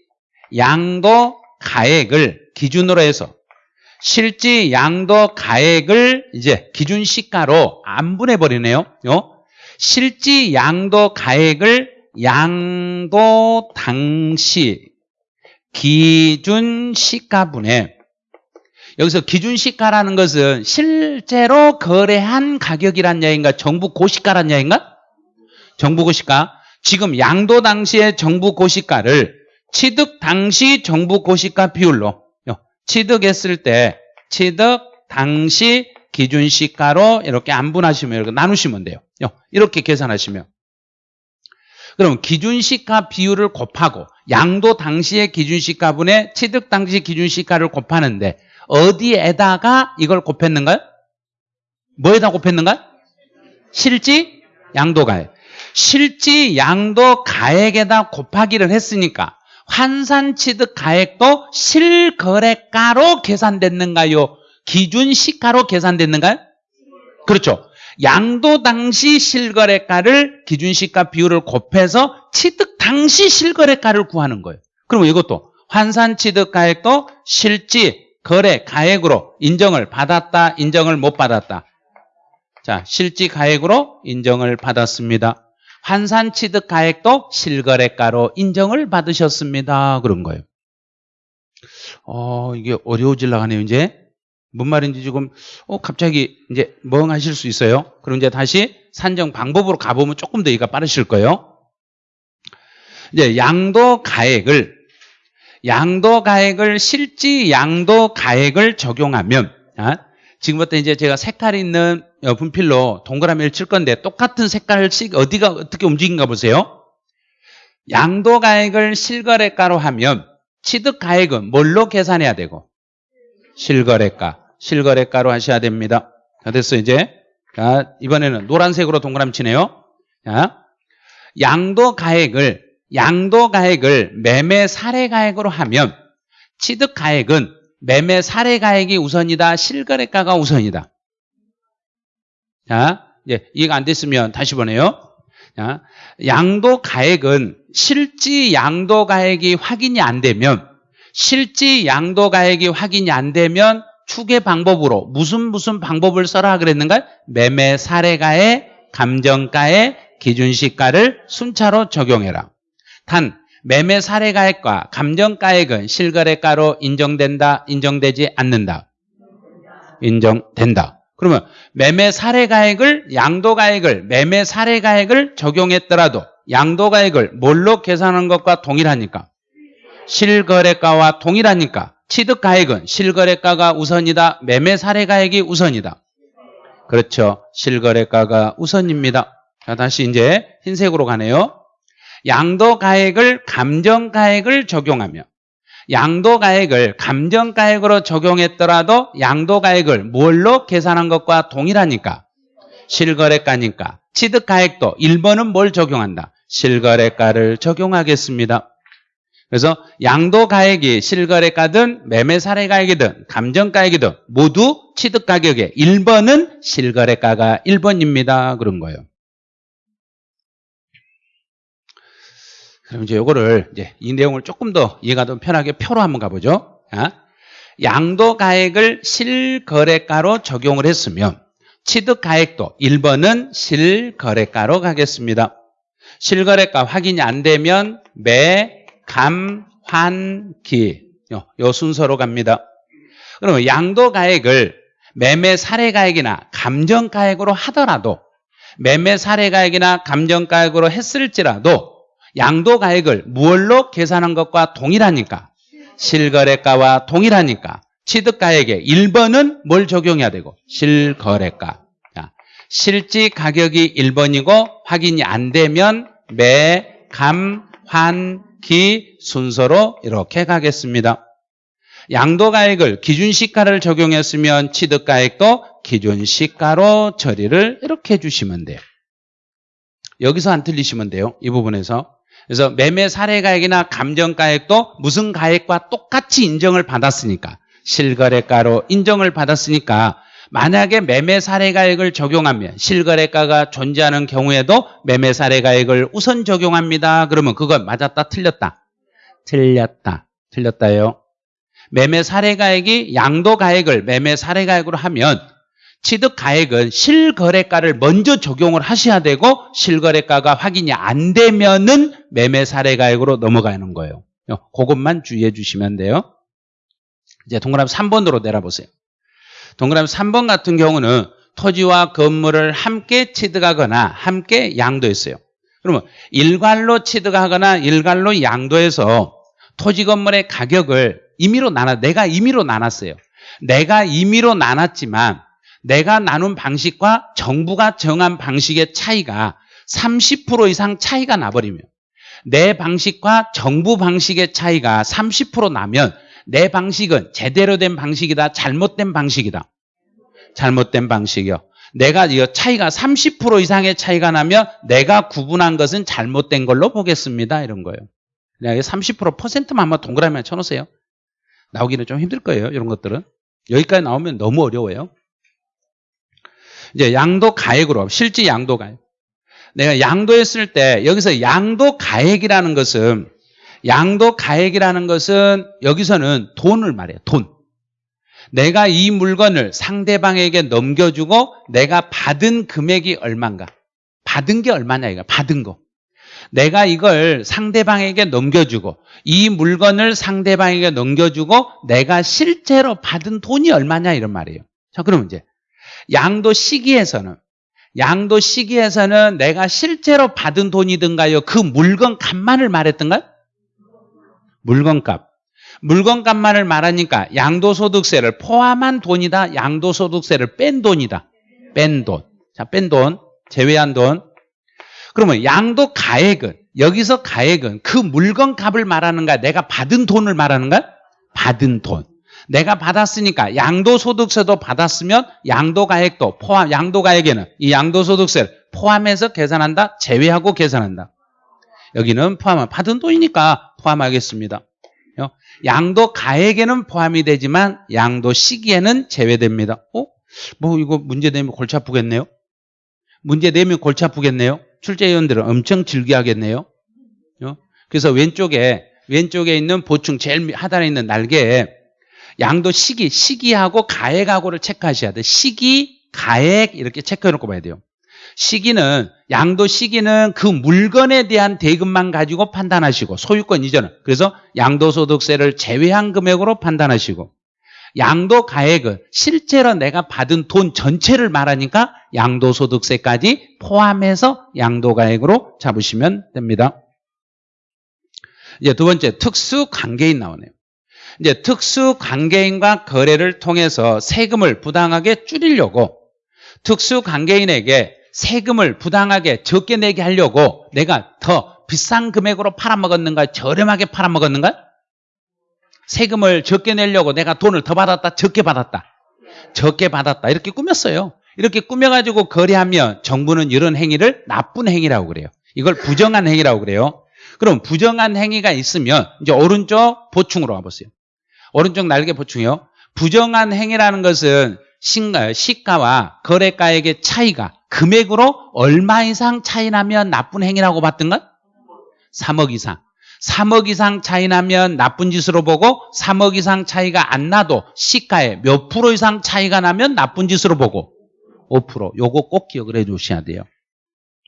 양도 가액을 기준으로 해서 실지 양도 가액을 이제 기준 시가로 안 분해 버리네요. 실지 양도 가액을 양도 당시 기준 시가분에 여기서 기준 시가라는 것은 실제로 거래한 가격이란 얘기인가? 정부 고시가란 얘기인가? 정부 고시가. 지금 양도 당시의 정부 고시가를 취득 당시 정부 고시가 비율로 취득했을 때 취득 당시 기준 시가로 이렇게 안분하시면 이렇게 나누시면 돼요. 이렇게 계산하시면 그럼 기준시가 비율을 곱하고 양도 당시의 기준시가 분의 취득 당시 기준시가를 곱하는데 어디에다가 이걸 곱했는가요? 뭐에다 곱했는가? 실지 양도가액. 실지 양도 가액에다 곱하기를 했으니까 환산 취득 가액도 실거래가로 계산됐는가요? 기준 시가로 계산됐는가요? 그렇죠. 양도 당시 실거래가를 기준시가 비율을 곱해서 취득 당시 실거래가를 구하는 거예요. 그럼 이것도 환산 취득 가액도 실지 거래 가액으로 인정을 받았다, 인정을 못 받았다. 자, 실지 가액으로 인정을 받았습니다. 환산 취득 가액도 실거래가로 인정을 받으셨습니다. 그런 거예요. 어, 이게 어려워질라 하네요, 이제. 뭔 말인지 지금 어 갑자기 이제 멍하실 수 있어요. 그럼 이제 다시 산정 방법으로 가보면 조금 더 이가 빠르실 거예요. 이제 양도 가액을 양도 가액을 실지 양도 가액을 적용하면 아, 지금부터 이제 제가 색깔 있는 분필로 동그라미를 칠 건데 똑같은 색깔씩 어디가 어떻게 움직인가 보세요. 양도 가액을 실거래가로 하면 취득 가액은 뭘로 계산해야 되고 실거래가 실거래가로 하셔야 됩니다. 자, 됐어, 이제. 자, 이번에는 노란색으로 동그라미 치네요. 자, 양도 가액을, 양도 가액을 매매 사례 가액으로 하면 취득 가액은 매매 사례 가액이 우선이다, 실거래가가 우선이다. 자, 이제 이해가 안 됐으면 다시 보내요. 자, 양도 가액은 실지 양도 가액이 확인이 안 되면 실지 양도 가액이 확인이 안 되면 추계 방법으로 무슨 무슨 방법을 써라 그랬는가? 매매 사례가의 감정가의 기준시가를 순차로 적용해라. 단 매매 사례가액과 감정가액은 실거래가로 인정된다, 인정되지 않는다. 인정된다. 그러면 매매 사례가액을 양도가액을 매매 사례가액을 적용했더라도 양도가액을 뭘로 계산한 것과 동일하니까 실거래가와 동일하니까 취득가액은 실거래가가 우선이다. 매매 사례가액이 우선이다. 그렇죠. 실거래가가 우선입니다. 자, 다시 이제 흰색으로 가네요. 양도가액을 감정가액을 적용하며 양도가액을 감정가액으로 적용했더라도 양도가액을 뭘로 계산한 것과 동일하니까 실거래가니까 취득가액도 1번은 뭘 적용한다? 실거래가를 적용하겠습니다. 그래서 양도가액이 실거래가든 매매사례가액이든 감정가액이든 모두 취득가격의 1번은 실거래가가 1번입니다. 그런 거예요. 그럼 이제 요거를 이제 이 내용을 조금 더 이해가 좀 편하게 표로 한번 가보죠. 양도가액을 실거래가로 적용을 했으면 취득가액도 1번은 실거래가로 가겠습니다. 실거래가 확인이 안 되면 매, 감, 환, 기. 요, 요 순서로 갑니다. 그러면 양도가액을 매매 사례가액이나 감정가액으로 하더라도 매매 사례가액이나 감정가액으로 했을지라도 양도가액을 무얼로 계산한 것과 동일하니까 실거래가와 동일하니까 취득가액에 1번은 뭘 적용해야 되고 실거래가 자, 실지 가격이 1번이고 확인이 안 되면 매, 감, 환, 기 순서로 이렇게 가겠습니다. 양도가액을 기준시가를 적용했으면 취득가액도 기준시가로 처리를 이렇게 해주시면 돼요. 여기서 안 틀리시면 돼요. 이 부분에서. 그래서 매매 사례가액이나 감정가액도 무슨 가액과 똑같이 인정을 받았으니까 실거래가로 인정을 받았으니까 만약에 매매 사례 가액을 적용하면 실거래가가 존재하는 경우에도 매매 사례 가액을 우선 적용합니다. 그러면 그건 맞았다 틀렸다? 틀렸다. 틀렸다요. 매매 사례 가액이 양도 가액을 매매 사례 가액으로 하면 취득 가액은 실거래가를 먼저 적용을 하셔야 되고 실거래가가 확인이 안 되면은 매매 사례 가액으로 넘어가는 거예요. 그것만 주의해 주시면 돼요. 이제 동그라미 3번으로 내려보세요. 동그라미 3번 같은 경우는 토지와 건물을 함께 취득하거나 함께 양도했어요. 그러면 일괄로 취득하거나 일괄로 양도해서 토지 건물의 가격을 임의로 나눠 내가 임의로 나눴어요. 내가 임의로 나눴지만 내가 나눈 방식과 정부가 정한 방식의 차이가 30% 이상 차이가 나버리면 내 방식과 정부 방식의 차이가 30% 나면 내 방식은 제대로 된 방식이다 잘못된 방식이다. 잘못된 방식이요. 내가 이 차이가 30% 이상의 차이가 나면 내가 구분한 것은 잘못된 걸로 보겠습니다. 이런 거예요. 그냥 30% 퍼센트만 한번 동그라미만 쳐놓으세요. 나오기는 좀 힘들 거예요 이런 것들은. 여기까지 나오면 너무 어려워요. 이제 양도 가액으로 실제 양도 가액. 내가 양도했을 때 여기서 양도 가액이라는 것은 양도 가액이라는 것은 여기서는 돈을 말해요. 돈. 내가 이 물건을 상대방에게 넘겨주고 내가 받은 금액이 얼마인가? 받은 게 얼마냐 이거 받은 거. 내가 이걸 상대방에게 넘겨주고 이 물건을 상대방에게 넘겨주고 내가 실제로 받은 돈이 얼마냐 이런 말이에요. 자 그러면 이제 양도 시기에서는 양도 시기에서는 내가 실제로 받은 돈이든가요 그 물건 값만을 말했던가요? 물건값. 물건값만을 말하니까 양도소득세를 포함한 돈이다 양도소득세를 뺀 돈이다. 뺀 돈 자 뺀 돈. 제외한 돈. 그러면 양도 가액은 여기서 가액은 그 물건 값을 말하는가 내가 받은 돈을 말하는가 받은 돈. 내가 받았으니까 양도소득세도 받았으면 양도가액도 포함, 양도가액에는 이 양도소득세를 포함해서 계산한다? 제외하고 계산한다. 여기는 포함, 받은 돈이니까 포함하겠습니다. 양도 가액에는 포함이 되지만 양도 시기에는 제외됩니다. 어? 뭐 이거 문제 내면 골치 아프겠네요? 문제 내면 골치 아프겠네요? 출제위원들은 엄청 즐겨하겠네요? 그래서 왼쪽에 왼쪽에 있는 보충 제일 하단에 있는 날개에 양도 시기, 시기하고 가액하고를 체크하셔야 돼요. 시기, 가액 이렇게 체크해 놓고 봐야 돼요. 시기는 양도 시기는 그 물건에 대한 대금만 가지고 판단하시고 소유권 이전은 그래서 양도소득세를 제외한 금액으로 판단하시고 양도 가액은 실제로 내가 받은 돈 전체를 말하니까 양도소득세까지 포함해서 양도가액으로 잡으시면 됩니다. 이제 두 번째 특수관계인 나오네요. 이제 특수 관계인과 거래를 통해서 세금을 부당하게 줄이려고 특수 관계인에게 세금을 부당하게 적게 내게 하려고 내가 더 비싼 금액으로 팔아먹었는가? 저렴하게 팔아먹었는가? 세금을 적게 내려고 내가 돈을 더 받았다, 적게 받았다. 적게 받았다. 이렇게 꾸몄어요. 이렇게 꾸며가지고 거래하면 정부는 이런 행위를 나쁜 행위라고 그래요. 이걸 부정한 행위라고 그래요. 그럼 부정한 행위가 있으면 이제 오른쪽 보충으로 가보세요. 오른쪽 날개 보충이요. 부정한 행위라는 것은 신가, 시가와 거래가액의 차이가 금액으로 얼마 이상 차이 나면 나쁜 행위라고 봤던가? 3억 이상. 3억 이상 차이 나면 나쁜 짓으로 보고 3억 이상 차이가 안 나도 시가에 몇 프로 이상 차이가 나면 나쁜 짓으로 보고 5% 요거 꼭 기억을 해 주셔야 돼요.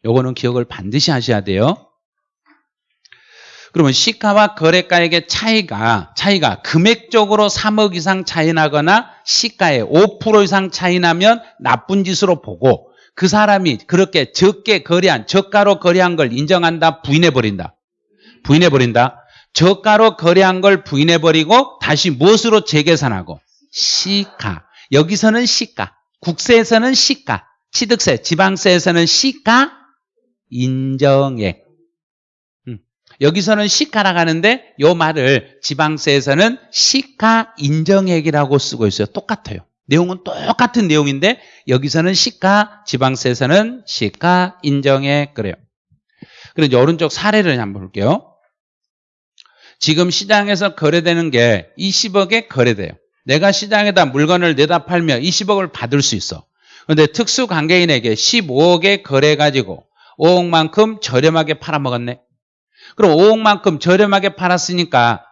요거는 기억을 반드시 하셔야 돼요. 그러면 시가와 거래가액의 차이가 차이가 금액적으로 3억 이상 차이 나거나 시가에 5% 이상 차이 나면 나쁜 짓으로 보고 그 사람이 그렇게 적게 거래한 저가로 거래한 걸 인정한다 부인해 버린다. 부인해 버린다. 저가로 거래한 걸 부인해 버리고 다시 무엇으로 재계산하고 시가. 여기서는 시가. 국세에서는 시가. 취득세, 지방세에서는 시가 인정액. 음. 여기서는 시가라고 하는데 요 말을 지방세에서는 시가 인정액이라고 쓰고 있어요. 똑같아요. 내용은 똑같은 내용인데 여기서는 시가, 지방세에서는 시가 인정액 그래요. 그럼 오른쪽 사례를 한번 볼게요. 지금 시장에서 거래되는 게 20억에 거래돼요. 내가 시장에다 물건을 내다 팔면 20억을 받을 수 있어. 그런데 특수관계인에게 15억에 거래가지고 5억만큼 저렴하게 팔아먹었네. 그럼 5억만큼 저렴하게 팔았으니까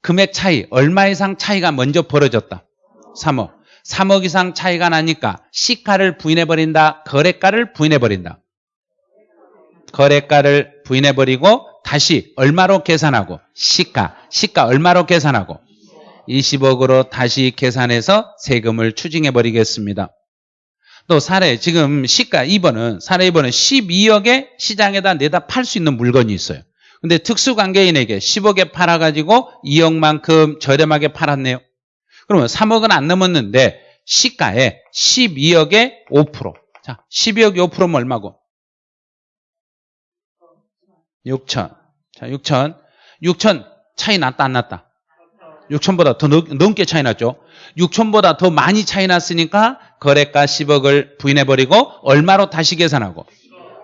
금액 차이, 얼마 이상 차이가 먼저 벌어졌다. 3억. 3억 이상 차이가 나니까 시가를 부인해버린다. 거래가를 부인해버린다. 거래가를 부인해버리고 다시 얼마로 계산하고 시가, 시가 얼마로 계산하고 20억으로 다시 계산해서 세금을 추징해버리겠습니다. 또 사례 지금 시가 2번은 사례 2번은 12억에 시장에다 내다 팔 수 있는 물건이 있어요. 근데 특수관계인에게 10억에 팔아가지고 2억만큼 저렴하게 팔았네요. 그러면 3억은 안 넘었는데 시가에 12억에 5%. 자, 12억에 5%면 얼마고? 6천. 자, 6천. 6천 차이 났다 안 났다? 6천보다 더 넘, 게 차이 났죠. 6천보다 더 많이 차이 났으니까 거래가 10억을 부인해버리고 얼마로 다시 계산하고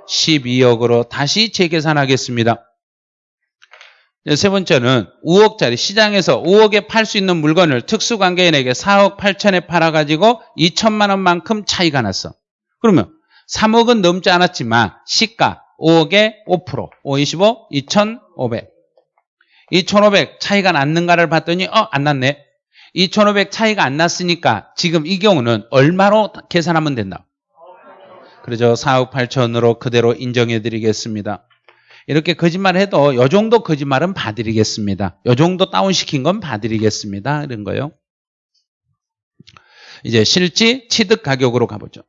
12억으로 다시 재계산하겠습니다. 세 번째는 5억짜리 시장에서 5억에 팔 수 있는 물건을 특수관계인에게 4억 8천에 팔아가지고 2천만 원만큼 차이가 났어. 그러면 3억은 넘지 않았지만 시가 5억에 5%, 5, 25, 2,500. 2,500 차이가 났는가를 봤더니 어, 안 났네. 2,500 차이가 안 났으니까 지금 이 경우는 얼마로 계산하면 된다? 그러죠. 4억 8천으로 그대로 인정해 드리겠습니다. 이렇게 거짓말 해도 요 정도 거짓말은 봐드리겠습니다. 요 정도 다운시킨 건 봐드리겠습니다. 이런 거요. 이제 실지 취득 가격으로 가보죠.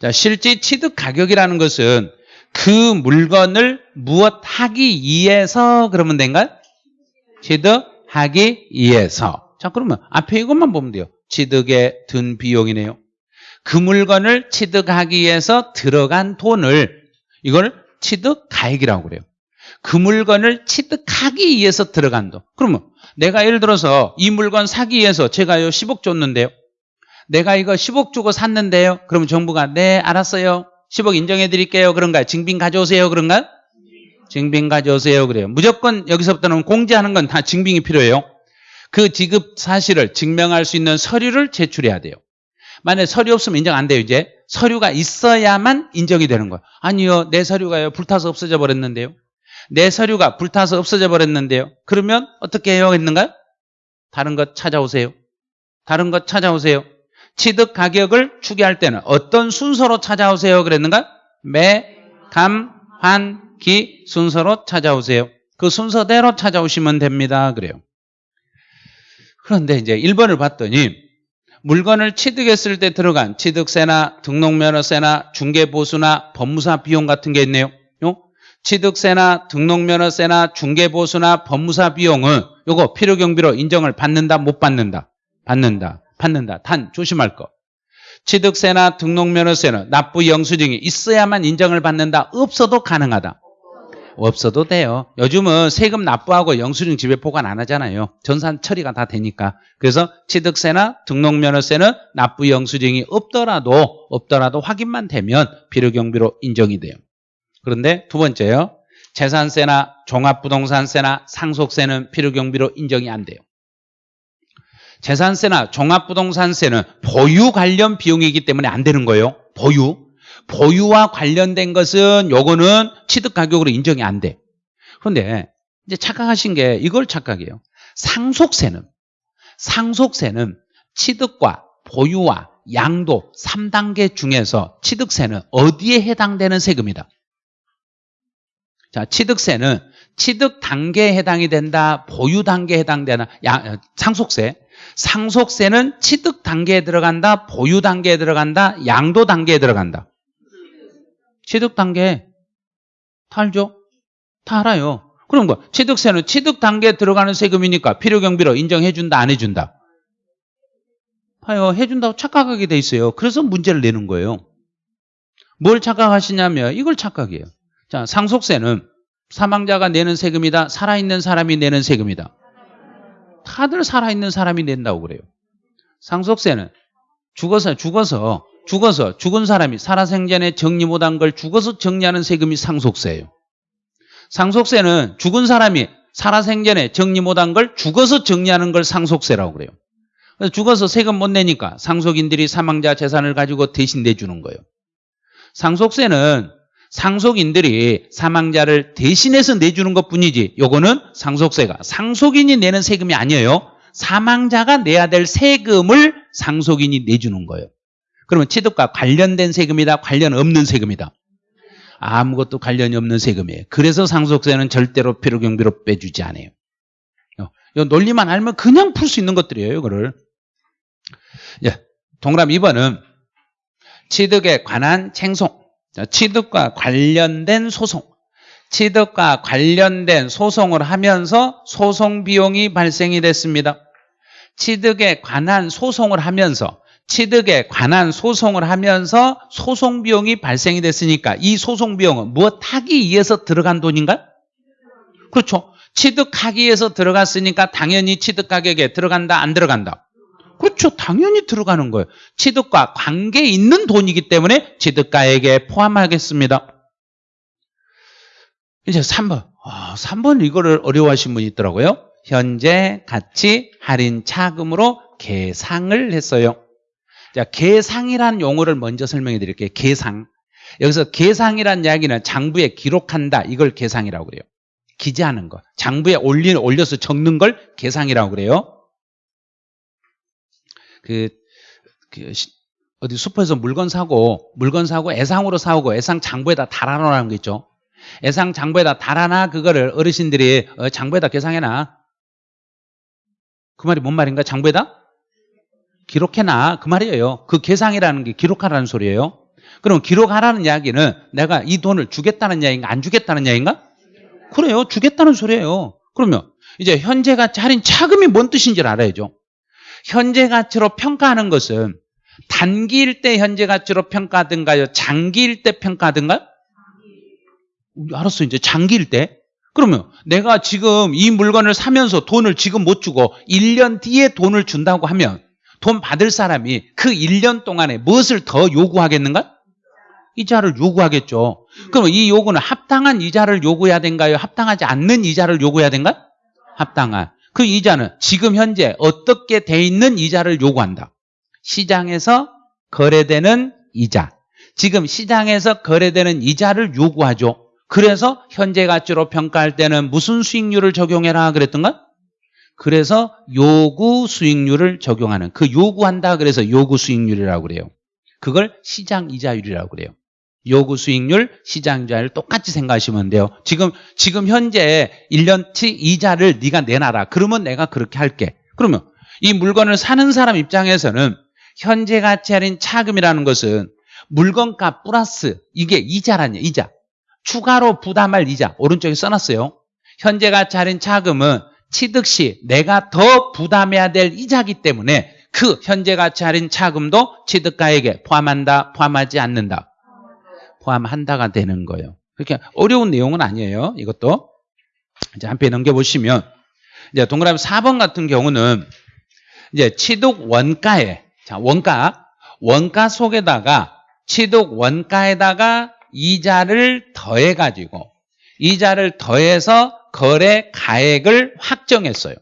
자, 실지 취득 가격이라는 것은 그 물건을 무엇 하기 위해서 그러면 된가요? 취득하기 위해서. 자, 그러면 앞에 이것만 보면 돼요. 취득에 든 비용이네요. 그 물건을 취득하기 위해서 들어간 돈을 이걸 취득 가액이라고 그래요. 그 물건을 취득하기 위해서 들어간 돈. 그러면 내가 예를 들어서 이 물건 사기 위해서 제가 요 10억 줬는데요. 내가 이거 10억 주고 샀는데요. 그러면 정부가 네 알았어요. 10억 인정해 드릴게요. 그런가요? 증빙 가져오세요. 그런가요? 증빙 가져오세요. 그래요. 무조건 여기서부터는 공제하는 건 다 증빙이 필요해요. 그 지급 사실을 증명할 수 있는 서류를 제출해야 돼요. 만약에 서류 없으면 인정 안 돼요, 이제. 서류가 있어야만 인정이 되는 거예요. 아니요, 내 서류가요, 불타서 없어져 버렸는데요. 내 서류가 불타서 없어져 버렸는데요. 그러면 어떻게 해야 했는가요? 다른 것 찾아오세요. 다른 것 찾아오세요. 취득 가격을 추계할 때는 어떤 순서로 찾아오세요? 그랬는가? 매, 감, 환, 기 순서로 찾아오세요. 그 순서대로 찾아오시면 됩니다. 그래요. 그런데 이제 1번을 봤더니 물건을 취득했을 때 들어간 취득세나 등록면허세나 중개보수나 법무사 비용 같은 게 있네요. 취득세나 등록면허세나 중개보수나 법무사 비용은 요거 필요경비로 인정을 받는다 못 받는다? 받는다. 받는다. 단 조심할 거. 취득세나 등록면허세는 납부 영수증이 있어야만 인정을 받는다. 없어도 가능하다. 없어도 돼요. 요즘은 세금 납부하고 영수증 지배 보관 안 하잖아요. 전산 처리가 다 되니까. 그래서 취득세나 등록면허세는 납부 영수증이 없더라도 없더라도 확인만 되면 필요경비로 인정이 돼요. 그런데 두 번째요. 재산세나 종합부동산세나 상속세는 필요경비로 인정이 안 돼요. 재산세나 종합부동산세는 보유 관련 비용이기 때문에 안 되는 거예요. 보유. 보유와 관련된 것은 요거는 취득 가격으로 인정이 안 돼. 그런데 이제 착각하신 게 이걸 착각해요. 상속세는 상속세는 취득과 보유와 양도 3단계 중에서 취득세는 어디에 해당되는 세금이다. 자, 취득세는 취득 단계에 해당이 된다. 보유 단계에 해당되나? 야, 상속세. 상속세는 취득 단계에 들어간다. 보유 단계에 들어간다. 양도 단계에 들어간다. 취득 단계? 다 알아요. 그럼 뭐 취득세는 취득 단계에 들어가는 세금이니까 필요 경비로 인정해 준다 안 해 준다? 봐요. 해 준다고 착각하게 돼 있어요. 그래서 문제를 내는 거예요. 뭘 착각하시냐면 이걸 착각해요. 자 상속세는 사망자가 내는 세금이다. 살아있는 사람이 내는 세금이다. 다들 살아있는 사람이 낸다고 그래요. 상속세는 죽어서 죽어서 죽어서 죽은 사람이 살아생전에 정리 못한 걸 죽어서 정리하는 세금이 상속세예요. 상속세는 죽은 사람이 살아생전에 정리 못한 걸 죽어서 정리하는 걸 상속세라고 그래요. 그래서 죽어서 세금 못 내니까 상속인들이 사망자 재산을 가지고 대신 내주는 거예요. 상속세는 상속인들이 사망자를 대신해서 내주는 것 뿐이지 요거는 상속세가 상속인이 내는 세금이 아니에요. 사망자가 내야 될 세금을 상속인이 내주는 거예요. 그러면 취득과 관련된 세금이다 관련 없는 세금이다. 아무것도 관련이 없는 세금이에요. 그래서 상속세는 절대로 필요경비로 빼주지 않아요. 이 논리만 알면 그냥 풀 수 있는 것들이에요. 이거를. 예, 동그라 2번은 취득에 관한 챙송. 취득과 관련된 소송. 취득과 관련된 소송을 하면서 소송 비용이 발생이 됐습니다. 취득에 관한 소송을 하면서 취득에 관한 소송을 하면서 소송 비용이 발생이 됐으니까 이 소송 비용은 무엇 하기 위해서 들어간 돈인가? 그렇죠. 취득하기 위해서 들어갔으니까 당연히 취득 가격에 들어간다 안 들어간다? 그렇죠. 당연히 들어가는 거예요. 취득과 관계 있는 돈이기 때문에 취득가액에 포함하겠습니다. 이제 3번. 아, 3번 이거를 어려워하신 분이 있더라고요. 현재 가치 할인 차금으로 계상을 했어요. 자, 계상이란 용어를 먼저 설명해 드릴게요. 계상. 여기서 계상이란 이야기는 장부에 기록한다. 이걸 계상이라고 그래요. 기재하는 거. 장부에 올리, 올려서 적는 걸 계상이라고 그래요. 그, 그 어디 슈퍼에서 물건 사고 물건 사고 애상으로 사오고 애상 장부에다 달아놓으라는 거 있죠. 애상 장부에다 달아놔 그거를 어르신들이 어, 장부에다 계상해놔. 그 말이 뭔 말인가? 장부에다 기록해놔 그 말이에요. 그 계상이라는 게 기록하라는 소리예요. 그럼 기록하라는 이야기는 내가 이 돈을 주겠다는 이야기인가 안 주겠다는 이야기인가? 그래요. 주겠다는 소리예요. 그러면 이제 현재 가치 할인 차금이 뭔 뜻인지 알아야죠. 현재 가치로 평가하는 것은 단기일 때 현재 가치로 평가하든가요? 장기일 때 평가하든가요? 알았어. 이제 장기일 때. 그러면 내가 지금 이 물건을 사면서 돈을 지금 못 주고 1년 뒤에 돈을 준다고 하면 돈 받을 사람이 그 1년 동안에 무엇을 더 요구하겠는가? 이자를 요구하겠죠. 그럼 이 요구는 합당한 이자를 요구해야 된가요? 합당하지 않는 이자를 요구해야 된가? 합당한. 그 이자는 지금 현재 어떻게 돼 있는 이자를 요구한다. 시장에서 거래되는 이자. 지금 시장에서 거래되는 이자를 요구하죠. 그래서 현재 가치로 평가할 때는 무슨 수익률을 적용해라 그랬던가? 그래서 요구 수익률을 적용하는 그 요구한다 그래서 요구 수익률이라고 그래요. 그걸 시장 이자율이라고 그래요. 요구 수익률, 시장 이자율 똑같이 생각하시면 돼요. 지금 지금 현재 1년치 이자를 네가 내놔라. 그러면 내가 그렇게 할게. 그러면 이 물건을 사는 사람 입장에서는 현재 가치 할인 차금이라는 것은 물건값 플러스 이게 이자라냐 이자. 추가로 부담할 이자. 오른쪽에 써놨어요. 현재 가치 할인 차금은 취득 시 내가 더 부담해야 될 이자기 때문에 그 현재 가치 할인 차금도 취득가액에 포함한다, 포함하지 않는다. 포함한다가 되는 거예요. 그렇게 어려운 내용은 아니에요. 이것도. 이제 한 페이지 넘겨보시면, 이제 동그라미 4번 같은 경우는 이제 취득 원가에, 자, 원가, 원가 속에다가 취득 원가에다가 이자를 더해 가지고 이자를 더해서 거래 가액을 확 정했어요.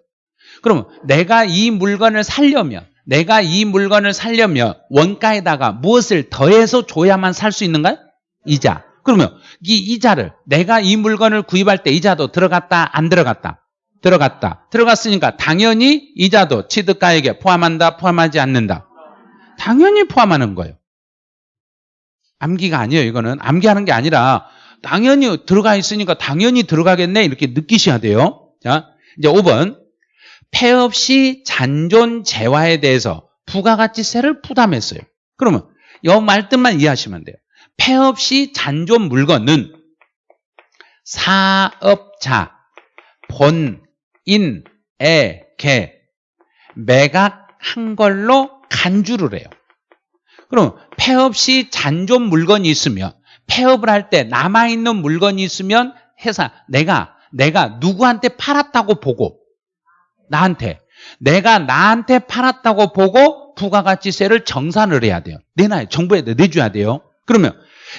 그럼 내가 이 물건을 살려면 내가 이 물건을 살려면 원가에다가 무엇을 더해서 줘야만 살 수 있는가? 이자. 그러면 이 이자를 내가 이 물건을 구입할 때 이자도 들어갔다 안 들어갔다? 들어갔다. 들어갔으니까 당연히 이자도 취득가액에 포함한다 포함하지 않는다. 당연히 포함하는 거예요. 암기가 아니에요. 이거는 암기하는 게 아니라 당연히 들어가 있으니까 당연히 들어가겠네 이렇게 느끼셔야 돼요. 자, 이제 5번 폐업 시 잔존 재화에 대해서 부가가치세를 부담했어요. 그러면 이 말뜻만 이해하시면 돼요. 폐업 시 잔존 물건은 사업자 본인에게 매각한 걸로 간주를 해요. 그럼 폐업 시 잔존 물건이 있으면 폐업을 할 때 남아있는 물건이 있으면 회사 내가 내가 누구한테 팔았다고 보고 나한테 내가 나한테 팔았다고 보고 부가가치세를 정산을 해야 돼요. 내놔요. 정부에 내줘야 돼요. 그러면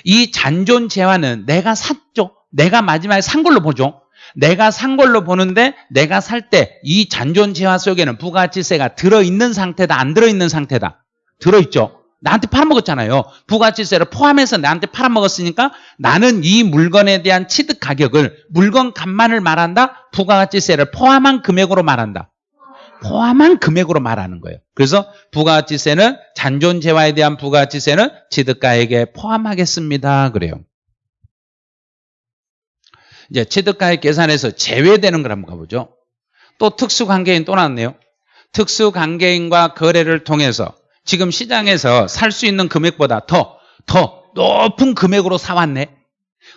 이 잔존 재화는 내가 샀죠. 내가 마지막에 산 걸로 보죠. 내가 산 걸로 보는데 내가 살 때 이 잔존 재화 속에는 부가가치세가 들어있는 상태다 안 들어있는 상태다 들어있죠. 나한테 팔아먹었잖아요. 부가치세를 포함해서 나한테 팔아먹었으니까 나는 이 물건에 대한 취득 가격을 물건 값만을 말한다. 부가가치세를 포함한 금액으로 말한다. 포함한 금액으로 말하는 거예요. 그래서 부가가치세는 잔존재화에 대한 부가가치세는 취득가액에 포함하겠습니다. 그래요. 이제 취득가액 계산에서 제외되는 걸 한번 가보죠. 또 특수관계인 또 나왔네요. 특수관계인과 거래를 통해서 지금 시장에서 살 수 있는 금액보다 더, 더 높은 금액으로 사왔네.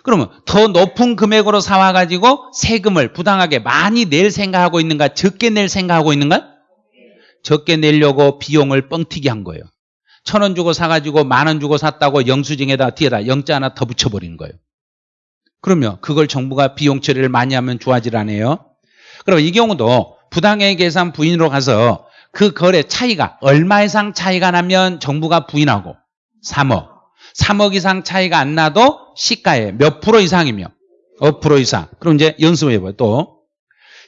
그러면 더 높은 금액으로 사와가지고 세금을 부당하게 많이 낼 생각하고 있는가, 적게 낼 생각하고 있는가? 적게 내려고 비용을 뻥튀기 한 거예요. 천 원 주고 사가지고 만 원 주고 샀다고 영수증에다 뒤에다 영자 하나 더 붙여버린 거예요. 그러면 그걸 정부가 비용 처리를 많이 하면 좋아질 않아요? 그럼 이 경우도 부당해 계산 부인으로 가서 그 거래 차이가 얼마 이상 차이가 나면 정부가 부인하고? 3억. 3억 이상 차이가 안 나도 시가의 몇 프로 이상이며? 5% 이상. 그럼 이제 연습해 봐요 또.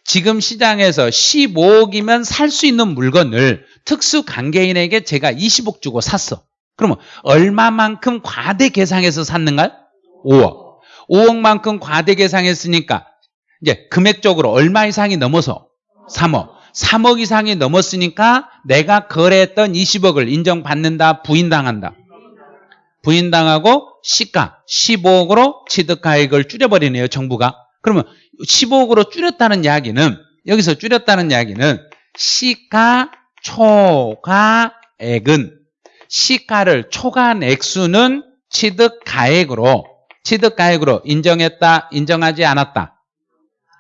지금 시장에서 15억이면 살 수 있는 물건을 특수 관계인에게 제가 20억 주고 샀어. 그러면 얼마만큼 과대 계상해서 샀는가? 5억. 5억만큼 과대 계상했으니까 이제 금액적으로 얼마 이상이 넘어서? 3억 3억 이상이 넘었으니까 내가 거래했던 20억을 인정받는다 부인당한다. 부인당하고 시가 15억으로 취득가액을 줄여버리네요 정부가. 그러면 15억으로 줄였다는 이야기는 여기서 줄였다는 이야기는 시가 초과액은 시가를 초과한 액수는 취득가액으로 취득가액으로 인정했다 인정하지 않았다.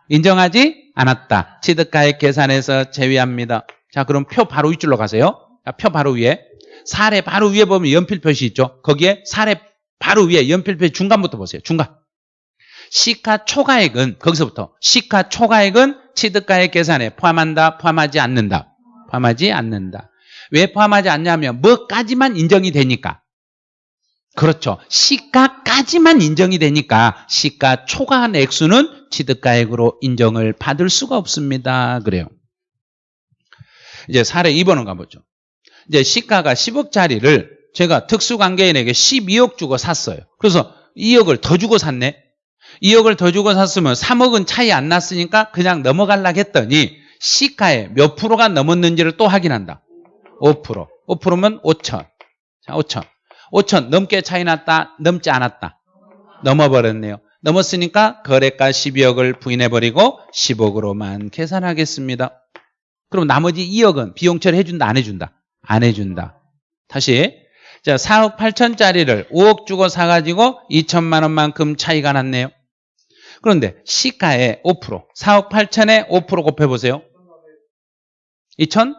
인정하지 않았다. 취득가액 계산에서 제외합니다. 자, 그럼 표 바로 윗줄로 가세요. 자, 표 바로 위에. 사례 바로 위에 보면 연필 표시 있죠. 거기에 사례 바로 위에 연필 표시 중간부터 보세요. 중간. 시가 초과액은 거기서부터 시가 초과액은 취득가액 계산에 포함한다, 포함하지 않는다. 포함하지 않는다. 왜 포함하지 않냐면 뭐까지만 인정이 되니까. 그렇죠. 시가까지만 인정이 되니까 시가 초과한 액수는 취득가액으로 인정을 받을 수가 없습니다. 그래요. 이제 사례 2번은 가보죠. 이제 시가가 10억짜리를 제가 특수관계인에게 12억 주고 샀어요. 그래서 2억을 더 주고 샀네. 2억을 더 주고 샀으면 3억은 차이 안 났으니까 그냥 넘어갈라 했더니 시가에 몇 프로가 넘었는지를 또 확인한다. 5%. 5%면 5천. 자, 5천. 5천 넘게 차이 났다 넘지 않았다. 넘어버렸네요. 넘었으니까 거래가 12억을 부인해버리고 10억으로만 계산하겠습니다. 그럼 나머지 2억은 비용 처리해준다 안 해준다? 안 해준다. 다시 자 4억 8천짜리를 5억 주고 사가지고 2천만 원만큼 차이가 났네요. 그런데 시가의 5% 4억 8천에 5% 곱해보세요. 2천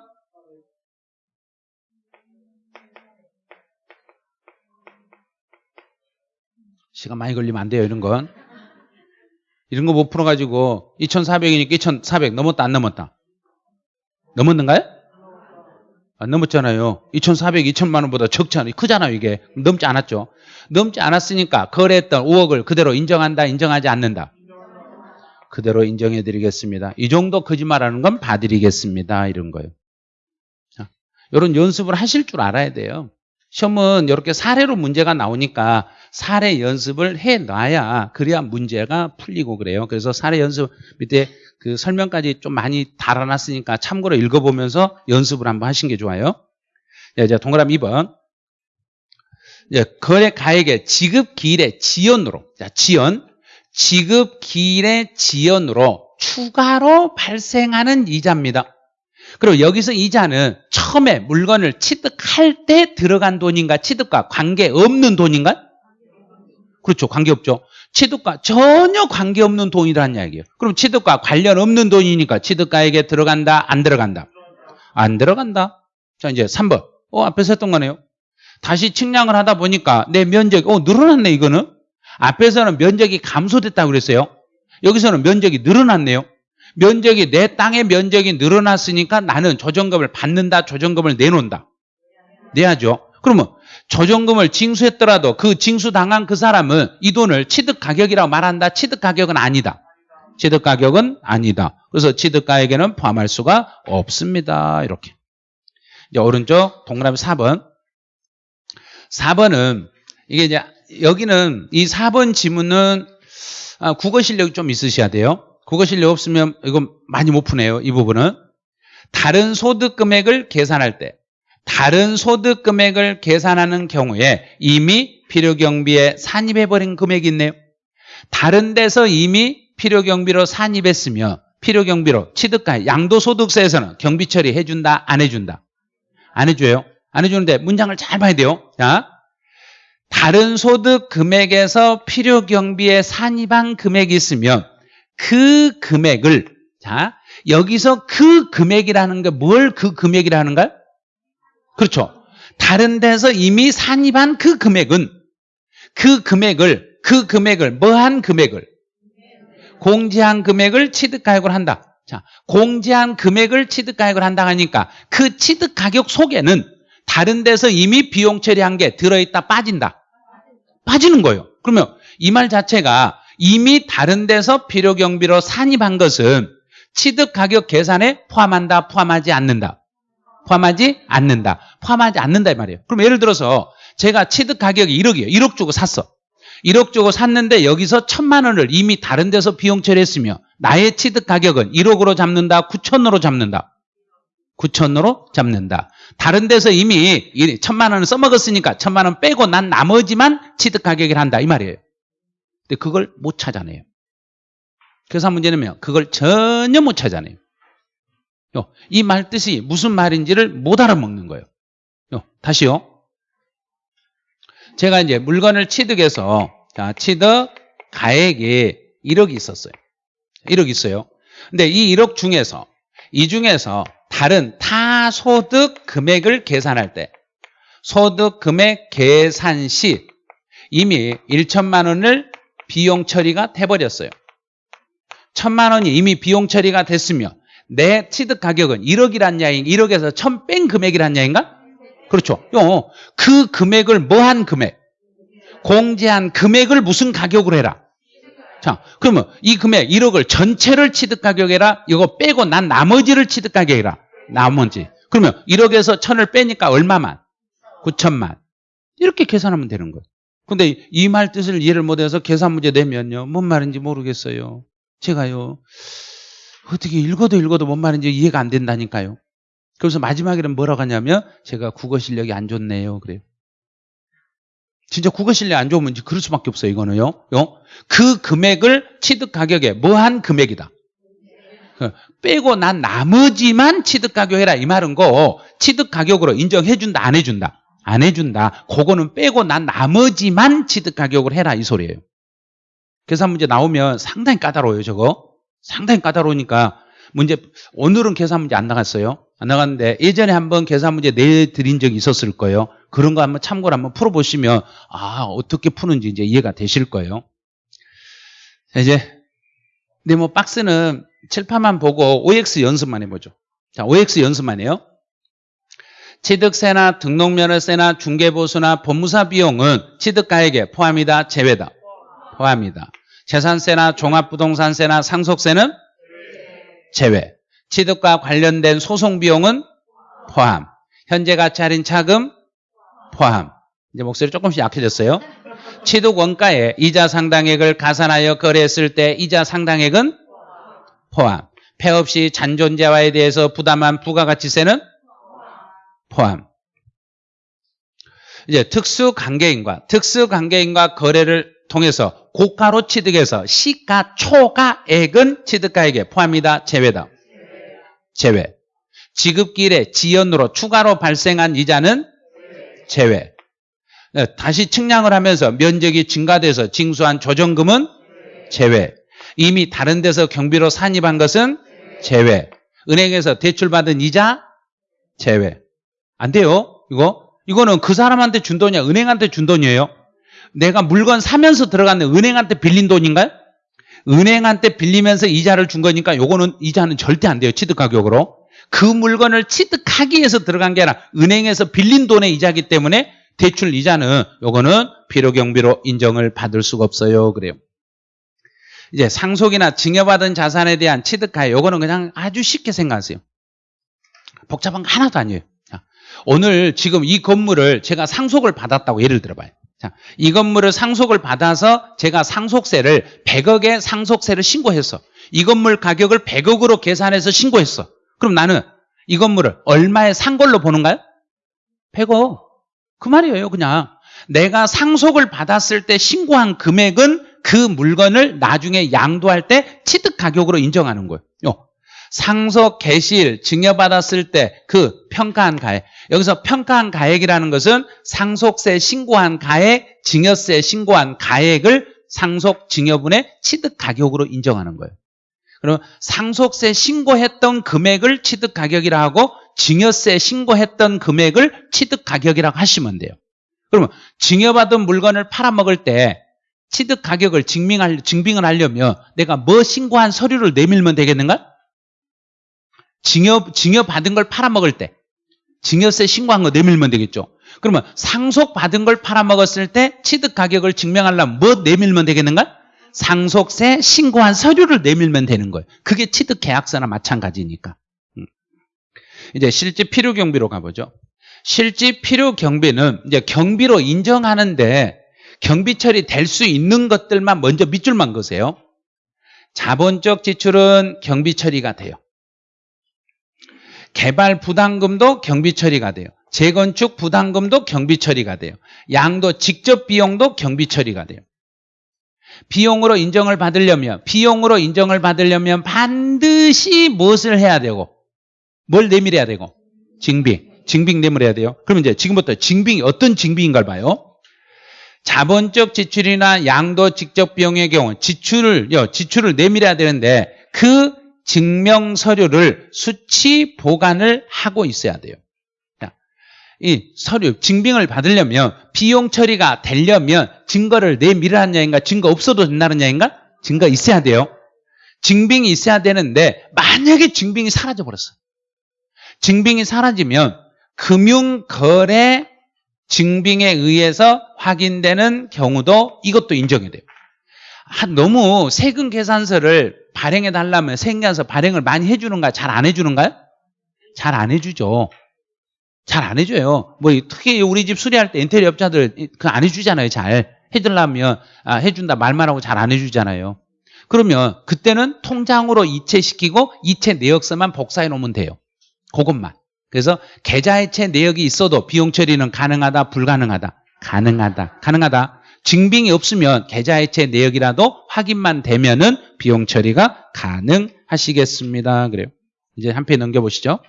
시간 많이 걸리면 안 돼요, 이런 건. 이런 거 못 풀어가지고 2,400이니까 2,400 넘었다 안 넘었다? 넘었는가요? 안 넘었잖아요. 2,400, 2천만 원보다 적잖아요. 크잖아요, 이게. 넘지 않았죠. 넘지 않았으니까 거래했던 5억을 그대로 인정한다, 인정하지 않는다. 그대로 인정해 드리겠습니다. 이 정도 거짓말하는 건 봐드리겠습니다. 이런 거예요. 자, 이런 연습을 하실 줄 알아야 돼요. 시험은 이렇게 사례로 문제가 나오니까 사례 연습을 해 놔야 그래야 문제가 풀리고 그래요. 그래서 사례 연습 밑에 그 설명까지 좀 많이 달아놨으니까 참고로 읽어보면서 연습을 한번 하신 게 좋아요. 네, 이제 동그라미 2번. 이제 거래 가액의 지급 기일의 지연으로, 자, 지연. 지급 기일의 지연으로 추가로 발생하는 이자입니다. 그리고 여기서 이자는 처음에 물건을 취득할 때 들어간 돈인가 취득과 관계없는 돈인가? 그렇죠. 관계없죠. 취득과 전혀 관계없는 돈이라는 이야기예요. 그럼 취득과 관련 없는 돈이니까 취득가액에 들어간다 안 들어간다? 안 들어간다. 자 이제 3번. 어 앞에서 했던 거네요. 다시 측량을 하다 보니까 내 면적이 어 늘어났네 이거는. 앞에서는 면적이 감소됐다고 그랬어요. 여기서는 면적이 늘어났네요. 면적이 내 땅의 면적이 늘어났으니까 나는 조정금을 받는다, 조정금을 내놓는다. 내야죠. 그러면 조정금을 징수했더라도 그 징수당한 그 사람은 이 돈을 취득 가격이라고 말한다. 취득 가격은 아니다. 취득 가격은 아니다. 그래서 취득가액에는 포함할 수가 없습니다. 이렇게. 이제 오른쪽 동그라미 4번. 4번은 이게 이제 여기는 이 4번 지문은 아, 국어 실력이 좀 있으셔야 돼요. 실력 없으면 이거 많이 못 푸네요. 이 부분은. 다른 소득 금액을 계산할 때 다른 소득 금액을 계산하는 경우에 이미 필요 경비에 산입해 버린 금액이 있네요. 다른 데서 이미 필요 경비로 산입했으며 필요 경비로 취득가 양도소득세에서는 경비 처리해 준다 안 해준다? 안 해줘요. 안 해주는데 문장을 잘 봐야 돼요. 자, 다른 소득 금액에서 필요 경비에 산입한 금액이 있으면 그 금액을 자 여기서 그 금액이라는 게 뭘 그 금액이라는 가 그렇죠. 다른 데서 이미 산입한 그 금액은 그 금액을 그 금액을 뭐한 금액을 공제한 금액을 취득가액으로 한다. 자, 공제한 금액을 취득가액을 한다 하니까 그 취득가격 속에는 다른 데서 이미 비용 처리한 게 들어있다 빠진다. 빠지는 거예요. 그러면 이 말 자체가 이미 다른 데서 필요경비로 산입한 것은 취득가격 계산에 포함한다, 포함하지 않는다. 포함하지 않는다. 포함하지 않는다 이 말이에요. 그럼 예를 들어서 제가 취득가격이 1억이에요. 1억 주고 샀어. 1억 주고 샀는데 여기서 천만 원을 이미 다른 데서 비용 처리했으며 나의 취득 가격은 1억으로 잡는다, 9천으로 잡는다. 9천으로 잡는다. 다른 데서 이미 천만 원을 써먹었으니까 천만 원 빼고 난 나머지만 취득 가격을 한다 이 말이에요. 근데 그걸 못 찾아내요. 계산 문제는 그걸 전혀 못 찾아내요. 이 말 뜻이 무슨 말인지를 못 알아먹는 거예요. 다시요. 제가 이제 물건을 취득해서 자, 취득 가액이 1억이 있었어요. 1억 있어요. 근데 이 1억 중에서 이 중에서 다른 타 소득 금액을 계산할 때 소득 금액 계산 시 이미 1천만 원을 비용 처리가 돼버렸어요. 천만 원이 이미 비용 처리가 됐으며 내 취득 가격은 1억이란 야인 1억에서 천 뺀 금액이란 야인가? 그렇죠. 그 금액을 뭐한 금액? 공제한 금액을 무슨 가격으로 해라? 자, 그러면 이 금액 1억을 전체를 취득 가격이라 이거 빼고 난 나머지를 취득 가격이라. 나머지. 그러면 1억에서 천을 빼니까 얼마만? 9천만. 이렇게 계산하면 되는 거예요. 근데 이 말 뜻을 이해를 못해서 계산 문제 내면요. 뭔 말인지 모르겠어요. 제가요. 어떻게 읽어도 읽어도 뭔 말인지 이해가 안 된다니까요. 그래서 마지막에는 뭐라고 하냐면 제가 국어 실력이 안 좋네요. 그래요. 진짜 국어 실력 안 좋으면 그럴 수밖에 없어요. 이거는요. 그 금액을 취득 가격에 뭐한 금액이다. 그 빼고 난 나머지만 취득 가격 해라 이 말은 거 취득 가격으로 인정해 준다 안 해 준다. 안 해준다. 그거는 빼고 난 나머지만 취득 가격을 해라 이 소리예요. 계산 문제 나오면 상당히 까다로워요 저거. 상당히 까다로우니까 문제 오늘은 계산 문제 안 나갔어요. 안 나갔는데 예전에 한번 계산 문제 내드린 적이 있었을 거예요. 그런 거 한번 참고로 한번 풀어보시면 아 어떻게 푸는지 이제 이해가 되실 거예요. 이제 근데 뭐 박스는 칠판만 보고 OX 연습만 해보죠. 자, OX 연습만 해요. 취득세나 등록면허세나 중개보수나 법무사 비용은 취득가액에 포함이다, 제외다. 포함이다. 재산세나 종합부동산세나 상속세는 제외. 취득과 관련된 소송 비용은 포함. 현재 가치 할인 차금 포함. 이제 목소리 조금씩 약해졌어요. 취득 원가에 이자 상당액을 가산하여 거래했을 때 이자 상당액은 포함. 폐 없이 잔존재화에 대해서 부담한 부가가치세는 포함. 이제 특수관계인과 특수관계인과 거래를 통해서 고가로 취득해서 시가 초가액은 취득가액에 포함이다. 제외다. 제외. 지급기일에 지연으로 추가로 발생한 이자는 제외. 네, 다시 측량을 하면서 면적이 증가돼서 징수한 조정금은 제외. 이미 다른 데서 경비로 산입한 것은 제외. 은행에서 대출받은 이자 제외. 안 돼요. 이거 이거는 그 사람한테 준 돈이야. 은행한테 준 돈이에요. 내가 물건 사면서 들어갔는데 은행한테 빌린 돈인가요? 은행한테 빌리면서 이자를 준 거니까 요거는 이자는 절대 안 돼요. 취득 가격으로. 그 물건을 취득하기 위해서 들어간 게 아니라 은행에서 빌린 돈의 이자기 때문에 대출 이자는 요거는 필요경비로 인정을 받을 수가 없어요. 그래요. 이제 상속이나 증여받은 자산에 대한 취득가액 요거는 그냥 아주 쉽게 생각하세요. 복잡한 거 하나도 아니에요. 자, 오늘 지금 이 건물을 제가 상속을 받았다고 예를 들어봐요. 자, 이 건물을 상속을 받아서 제가 상속세를 100억의 상속세를 신고했어. 이 건물 가격을 100억으로 계산해서 신고했어. 그럼 나는 이 건물을 얼마에 산 걸로 보는가요? 100억. 그 말이에요, 그냥. 내가 상속을 받았을 때 신고한 금액은 그 물건을 나중에 양도할 때 취득 가격으로 인정하는 거예요. 상속, 개시일, 증여받았을 때 그 평가한 가액. 여기서 평가한 가액이라는 것은 상속세 신고한 가액, 증여세 신고한 가액을 상속 증여분의 취득 가격으로 인정하는 거예요. 그럼 상속세 신고했던 금액을 취득 가격이라 하고 증여세 신고했던 금액을 취득 가격이라고 하시면 돼요. 그러면 증여받은 물건을 팔아먹을 때 취득 가격을 증명할, 증빙을 하려면 내가 뭐 신고한 서류를 내밀면 되겠는가? 증여, 증여 받은 걸 팔아먹을 때 증여세 신고한 거 내밀면 되겠죠. 그러면 상속받은 걸 팔아먹었을 때 취득 가격을 증명하려면 뭐 내밀면 되겠는가? 상속세 신고한 서류를 내밀면 되는 거예요. 그게 취득 계약서나 마찬가지니까. 음. 이제 실제 필요 경비로 가보죠. 실제 필요 경비는 이제 경비로 인정하는데 경비 처리 될 수 있는 것들만 먼저 밑줄만 그세요. 자본적 지출은 경비 처리가 돼요. 개발 부담금도 경비 처리가 돼요. 재건축 부담금도 경비 처리가 돼요. 양도 직접 비용도 경비 처리가 돼요. 비용으로 인정을 받으려면 비용으로 인정을 받으려면 반드시 무엇을 해야 되고 뭘 내밀어야 되고 증빙 증빙 내밀어야 돼요. 그럼 이제 지금부터 증빙이 어떤 증빙인가를 봐요. 자본적 지출이나 양도 직접 비용의 경우 지출을 지출을 내밀어야 되는데 그 증명 서류를 수치 보관을 하고 있어야 돼요. 이 서류 증빙을 받으려면 비용 처리가 되려면 증거를 얘기인가 증거 없어도 된다는 얘기인가 증거 있어야 돼요. 증빙이 있어야 되는데 만약에 증빙이 사라져 버렸어. 증빙이 사라지면 금융거래 증빙에 의해서 확인되는 경우도 이것도 인정이 돼요. 너무 세금 계산서를 발행해 달라면 계산서 발행을 많이 해주는가 잘 안 해주는가요? 잘 안 해주죠. 잘 안 해줘요. 뭐 특히 우리 집 수리할 때 인테리어 업자들 그 안 해주잖아요. 잘 해주려면 아, 해준다 말만 하고 잘 안 해주잖아요. 그러면 그때는 통장으로 이체시키고 이체 내역서만 복사해 놓으면 돼요. 그것만. 그래서 계좌이체 내역이 있어도 비용 처리는 가능하다, 불가능하다. 가능하다. 가능하다. 증빙이 없으면 계좌이체 내역이라도 확인만 되면은 비용 처리가 가능하시겠습니다. 그래요. 이제 한 페이지 넘겨보시죠.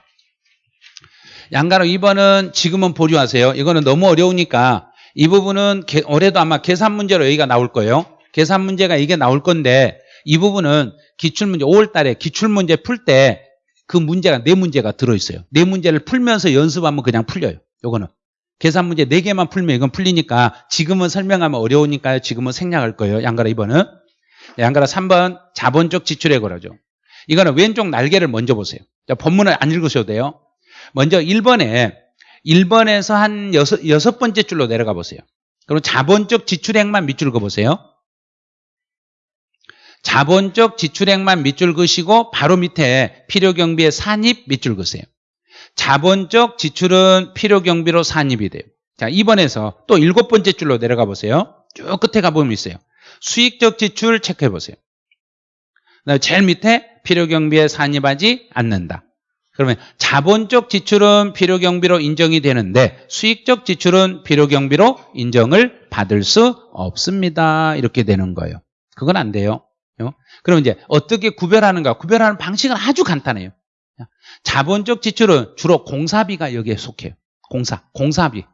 양가로 2번은 지금은 보류하세요. 이거는 너무 어려우니까 이 부분은 올해도 아마 계산 문제로 여기가 나올 거예요. 계산 문제가 이게 나올 건데 이 부분은 기출문제 5월 달에 기출문제 풀 때 그 문제가 네 문제가 들어있어요. 네 문제를 풀면서 연습하면 그냥 풀려요. 요거는. 계산 문제 4개만 풀면 이건 풀리니까 지금은 설명하면 어려우니까요. 지금은 생략할 거예요. 양가로 2번은. 네, 안 그래 3번 자본적 지출에 걸어죠. 이거는 왼쪽 날개를 먼저 보세요. 자, 본문을 안 읽으셔도 돼요. 먼저 1번에 1번에서 한 여섯, 여섯 번째 줄로 내려가 보세요. 그럼 자본적 지출액만 밑줄 그어보세요. 자본적 지출액만 밑줄 그시고 바로 밑에 필요경비의 산입 밑줄 그세요. 자본적 지출은 필요 경비로 산입이 돼요. 자, 2번에서 또 일곱 번째 줄로 내려가 보세요. 쭉 끝에 가보면 있어요. 수익적 지출 체크해 보세요. 제일 밑에 필요 경비에 산입하지 않는다. 그러면 자본적 지출은 필요 경비로 인정이 되는데 수익적 지출은 필요 경비로 인정을 받을 수 없습니다. 이렇게 되는 거예요. 그건 안 돼요. 어? 그럼 이제 어떻게 구별하는가? 구별하는 방식은 아주 간단해요. 자본적 지출은 주로 공사비가 여기에 속해요. 공사, 공사비.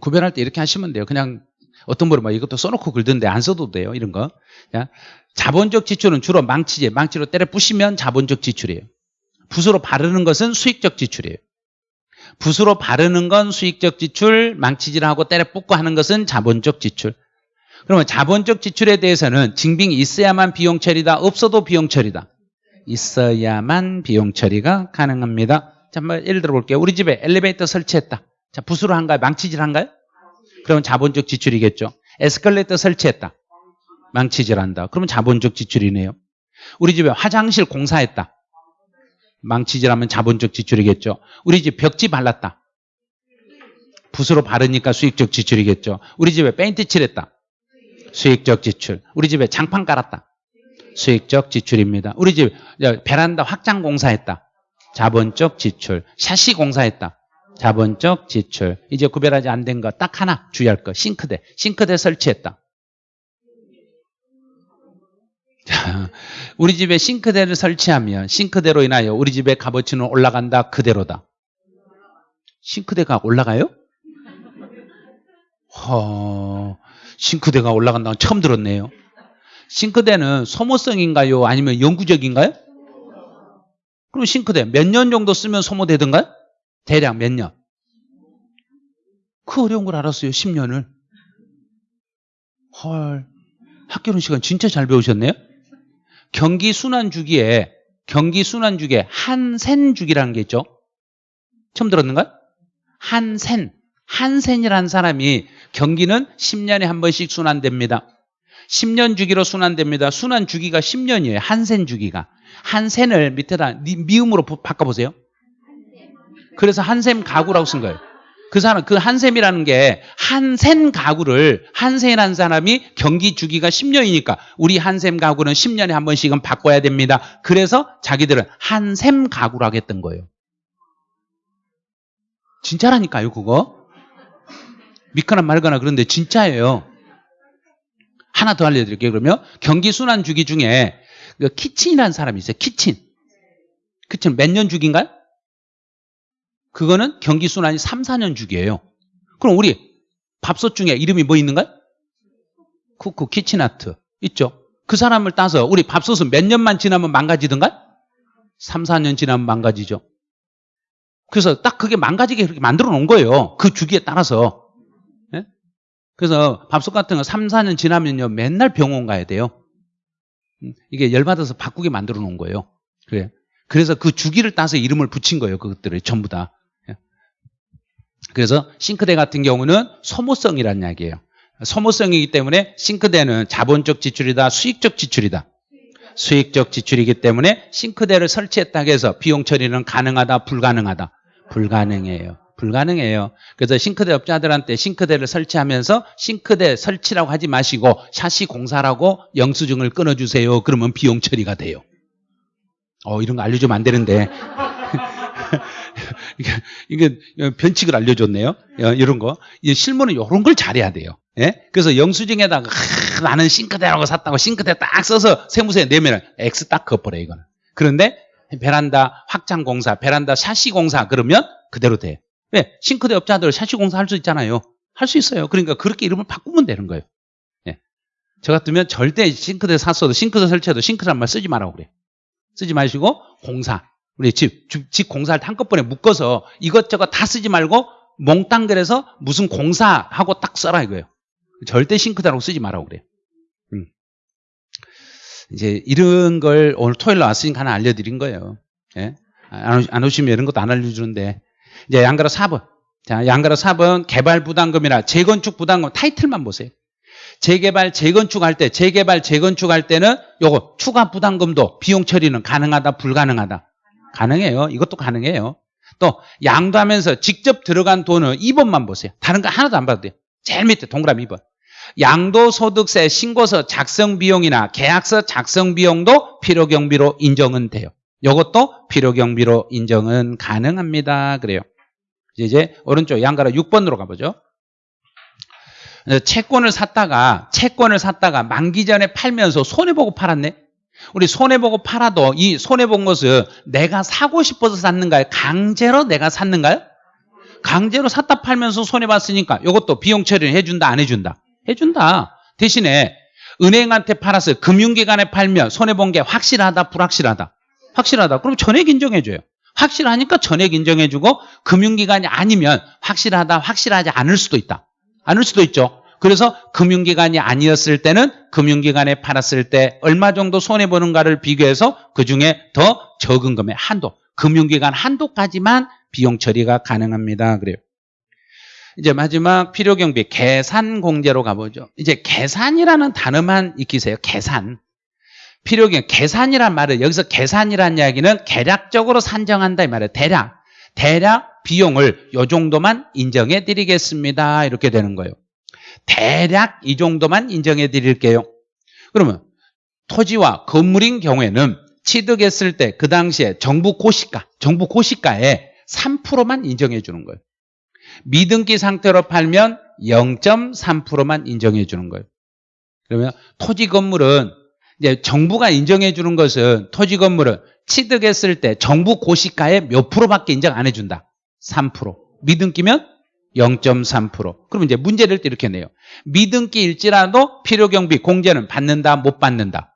구별할 때 이렇게 하시면 돼요. 그냥 어떤 분은 뭐 이것도 써놓고 긁던데 안 써도 돼요. 이런 거. 자본적 지출은 주로 망치제, 망치로 때려 부시면 자본적 지출이에요. 붓으로 바르는 것은 수익적 지출이에요. 붓으로 바르는 건 수익적 지출, 망치질하고 때려 붓고 하는 것은 자본적 지출. 그러면 자본적 지출에 대해서는 증빙이 있어야만 비용 처리다, 없어도 비용 처리다. 있어야만 비용 처리가 가능합니다. 자, 한번 예를 들어 볼게요. 우리 집에 엘리베이터 설치했다. 자, 붓으로 한가요? 망치질 한가요? 그러면 자본적 지출이겠죠. 에스컬레이터 설치했다. 망치질한다. 그러면 자본적 지출이네요. 우리 집에 화장실 공사했다. 망치질하면 자본적 지출이겠죠. 우리 집 벽지 발랐다. 붓으로 바르니까 수익적 지출이겠죠. 우리 집에 페인트 칠했다. 수익적 지출. 우리 집에 장판 깔았다. 수익적 지출입니다. 우리 집 베란다 확장 공사했다. 자본적 지출. 샤시 공사했다. 자본적 지출. 이제 구별하지 안 된 거 딱 하나 주의할 거. 싱크대. 싱크대 설치했다. 자, 우리 집에 싱크대를 설치하면 싱크대로 인하여 우리 집의 값어치는 올라간다. 그대로다. 싱크대가 올라가요? 허, 싱크대가 올라간다는 처음 들었네요. 싱크대는 소모성인가요? 아니면 영구적인가요? 그럼 싱크대 몇 년 정도 쓰면 소모되던가요? 대략 몇 년? 그 어려운 걸 알았어요. 10년을. 헐. 학교는 시간 진짜 잘 배우셨네요. 경기 순환 주기에 경기 순환 주기에 한센 주기라는 게 있죠. 처음 들었는가? 한센. 한센이라는 사람이 경기는 10년에 한 번씩 순환됩니다. 10년 주기로 순환됩니다. 순환 주기가 10년이에요. 한센 주기가. 한센을 밑에다 미음으로 바꿔보세요. 그래서 한샘 가구라고 쓴 거예요. 그 사람, 그 한샘이라는 게 한센 가구를 한센한 사람이 경기 주기가 10년이니까 우리 한샘 가구는 10년에 한 번씩은 바꿔야 됩니다. 그래서 자기들은 한샘 가구라고 했던 거예요. 진짜라니까요, 그거. 믿거나 말거나 그런데 진짜예요. 하나 더 알려드릴게요. 그러면 경기 순환 주기 중에 그 키친이라는 사람이 있어요. 키친. 그친 몇 년 주기인가요? 그거는 경기 순환이 3, 4년 주기예요. 그럼 우리 밥솥 중에 이름이 뭐 있는가요? 쿠쿠 키친아트 있죠. 그 사람을 따서 우리 밥솥은 몇 년만 지나면 망가지던가? 3, 4년 지나면 망가지죠. 그래서 딱 그게 망가지게 그렇게 만들어 놓은 거예요. 그 주기에 따라서. 네? 그래서 밥솥 같은 거 3, 4년 지나면요. 맨날 병원 가야 돼요. 음, 이게 열받아서 바꾸게 만들어 놓은 거예요. 그래. 그래서 그 주기를 따서 이름을 붙인 거예요. 그것들을 전부 다. 그래서 싱크대 같은 경우는 소모성이라는 이야기예요. 소모성이기 때문에 싱크대는 자본적 지출이다, 수익적 지출이다. 수익적 지출이기 때문에 싱크대를 설치했다고 해서 비용 처리는 가능하다, 불가능하다. 불가능해요. 불가능해요. 그래서 싱크대 업자들한테 싱크대를 설치하면서 싱크대 설치라고 하지 마시고 샤시 공사라고 영수증을 끊어주세요. 그러면 비용 처리가 돼요. 어, 이런 거 알려주면 안 되는데. 이게, 변칙을 알려줬네요. 어, 이런 거. 실무는 이런 걸 잘해야 돼요. 예? 그래서 영수증에다가 하, 나는 싱크대라고 샀다고 싱크대 딱 써서 세무서에 내면은 X 딱 그어버려 이거는. 그런데 베란다 확장 공사, 베란다 샤시 공사 그러면 그대로 돼. 왜? 싱크대 업자들 샤시 공사 할 수 있잖아요. 할 수 있어요. 그러니까 그렇게 이름을 바꾸면 되는 거예요. 예. 저 같으면 절대 싱크대 샀어도 싱크대 설치해도 싱크대란 말 쓰지 말라고 그래. 쓰지 마시고 공사. 우리 집, 집 공사할 때 한꺼번에 묶어서 이것저것 다 쓰지 말고 몽땅 그래서 무슨 공사하고 딱 써라 이거예요. 절대 싱크대라고 쓰지 말라고 그래요. 음. 이제 이런 걸 오늘 토요일 날 왔으니까 하나 알려드린 거예요. 예? 안 오시면 이런 것도 안 알려주는데. 이제 양가로 4번. 자, 양가로 4번 개발 부담금이나 재건축 부담금 타이틀만 보세요. 재개발, 재건축할 때, 재개발, 재건축할 때는 요거 추가 부담금도 비용 처리는 가능하다, 불가능하다. 가능해요. 이것도 가능해요. 또 양도하면서 직접 들어간 돈은 2번만 보세요. 다른 거 하나도 안 봐도 돼요. 제일 밑에 동그라미 2번. 양도소득세 신고서 작성 비용이나 계약서 작성 비용도 필요경비로 인정은 돼요. 이것도 필요경비로 인정은 가능합니다. 그래요. 이제 오른쪽 양가로 6번으로 가보죠. 어, 채권을 샀다가 채권을 샀다가 만기 전에 팔면서 손해 보고 팔았네. 우리 손해 보고 팔아도 이 손해 본 것은 내가 사고 싶어서 샀는가요? 강제로 내가 샀는가요? 강제로 샀다 팔면서 손해 봤으니까 이것도 비용 처리를 해준다 안 해준다? 해준다. 대신에 은행한테 팔았어요. 금융기관에 팔면 손해 본 게 확실하다 불확실하다? 확실하다. 그럼 전액 인정해줘요. 확실하니까 전액 인정해주고 금융기관이 아니면 확실하다 확실하지 않을 수도 있다. 않을 수도 있죠. 그래서 금융기관이 아니었을 때는 금융기관에 팔았을 때 얼마 정도 손해보는가를 비교해서 그중에 더 적은 금액 한도, 금융기관 한도까지만 비용 처리가 가능합니다. 그래요. 이제 마지막 필요경비 계산 공제로 가보죠. 이제 계산이라는 단어만 익히세요. 계산. 필요경 계산이란 말은 여기서 계산이란 이야기는 계략적으로 산정한다 이 말이에요. 대략 대략 비용을 요 정도만 인정해 드리겠습니다. 이렇게 되는 거예요. 대략 이 정도만 인정해 드릴게요. 그러면 토지와 건물인 경우에는 취득했을 때 그 당시에 정부 고시가, 정부 고시가에 3%만 인정해 주는 거예요. 미등기 상태로 팔면 0.3%만 인정해 주는 거예요. 그러면 토지 건물은 이제 정부가 인정해 주는 것은 토지 건물은 취득했을 때 정부 고시가의 몇 프로밖에 인정 안 해준다. 3%. 미등기면 0.3%. 그럼 이제 문제를 또 이렇게 내요. 미등기일지라도 필요경비 공제는 받는다, 못 받는다.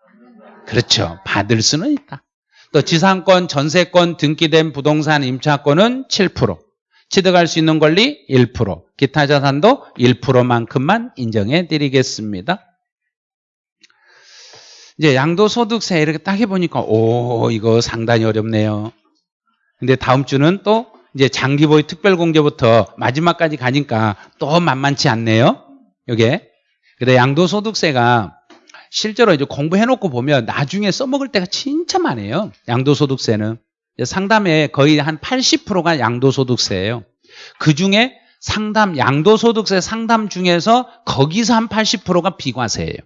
그렇죠. 받을 수는 있다. 또 지상권, 전세권, 등기된 부동산 임차권은 7%. 취득할 수 있는 권리 1%. 기타 자산도 1%만큼만 인정해 드리겠습니다. 이제 양도소득세 이렇게 딱 해보니까 오 이거 상당히 어렵네요. 근데 다음 주는 또 이제 장기보유 특별공제부터 마지막까지 가니까 또 만만치 않네요. 요게. 근데 양도소득세가 실제로 이제 공부해놓고 보면 나중에 써먹을 때가 진짜 많아요. 양도소득세는. 상담에 거의 한 80%가 양도소득세예요. 그 중에 상담, 양도소득세 상담 중에서 거기서 한 80%가 비과세예요.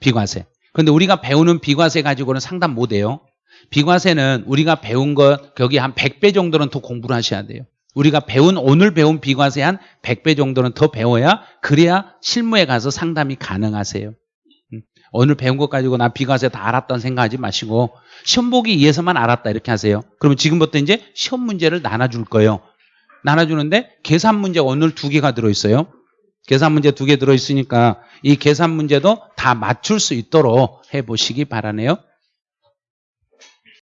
비과세. 근데 우리가 배우는 비과세 가지고는 상담 못 해요. 비과세는 우리가 배운 것 거기 한 100배 정도는 더 공부를 하셔야 돼요. 우리가 배운 오늘 배운 비과세 한 100배 정도는 더 배워야 그래야 실무에 가서 상담이 가능하세요. 음, 오늘 배운 것 가지고 나 비과세 다 알았다는 생각하지 마시고 시험 보기 위해서만 알았다 이렇게 하세요. 그러면 지금부터 이제 시험 문제를 나눠줄 거예요. 나눠주는데 계산 문제 오늘 두 개가 들어있어요. 계산 문제 두 개 들어있으니까 이 계산 문제도 다 맞출 수 있도록 해보시기 바라네요.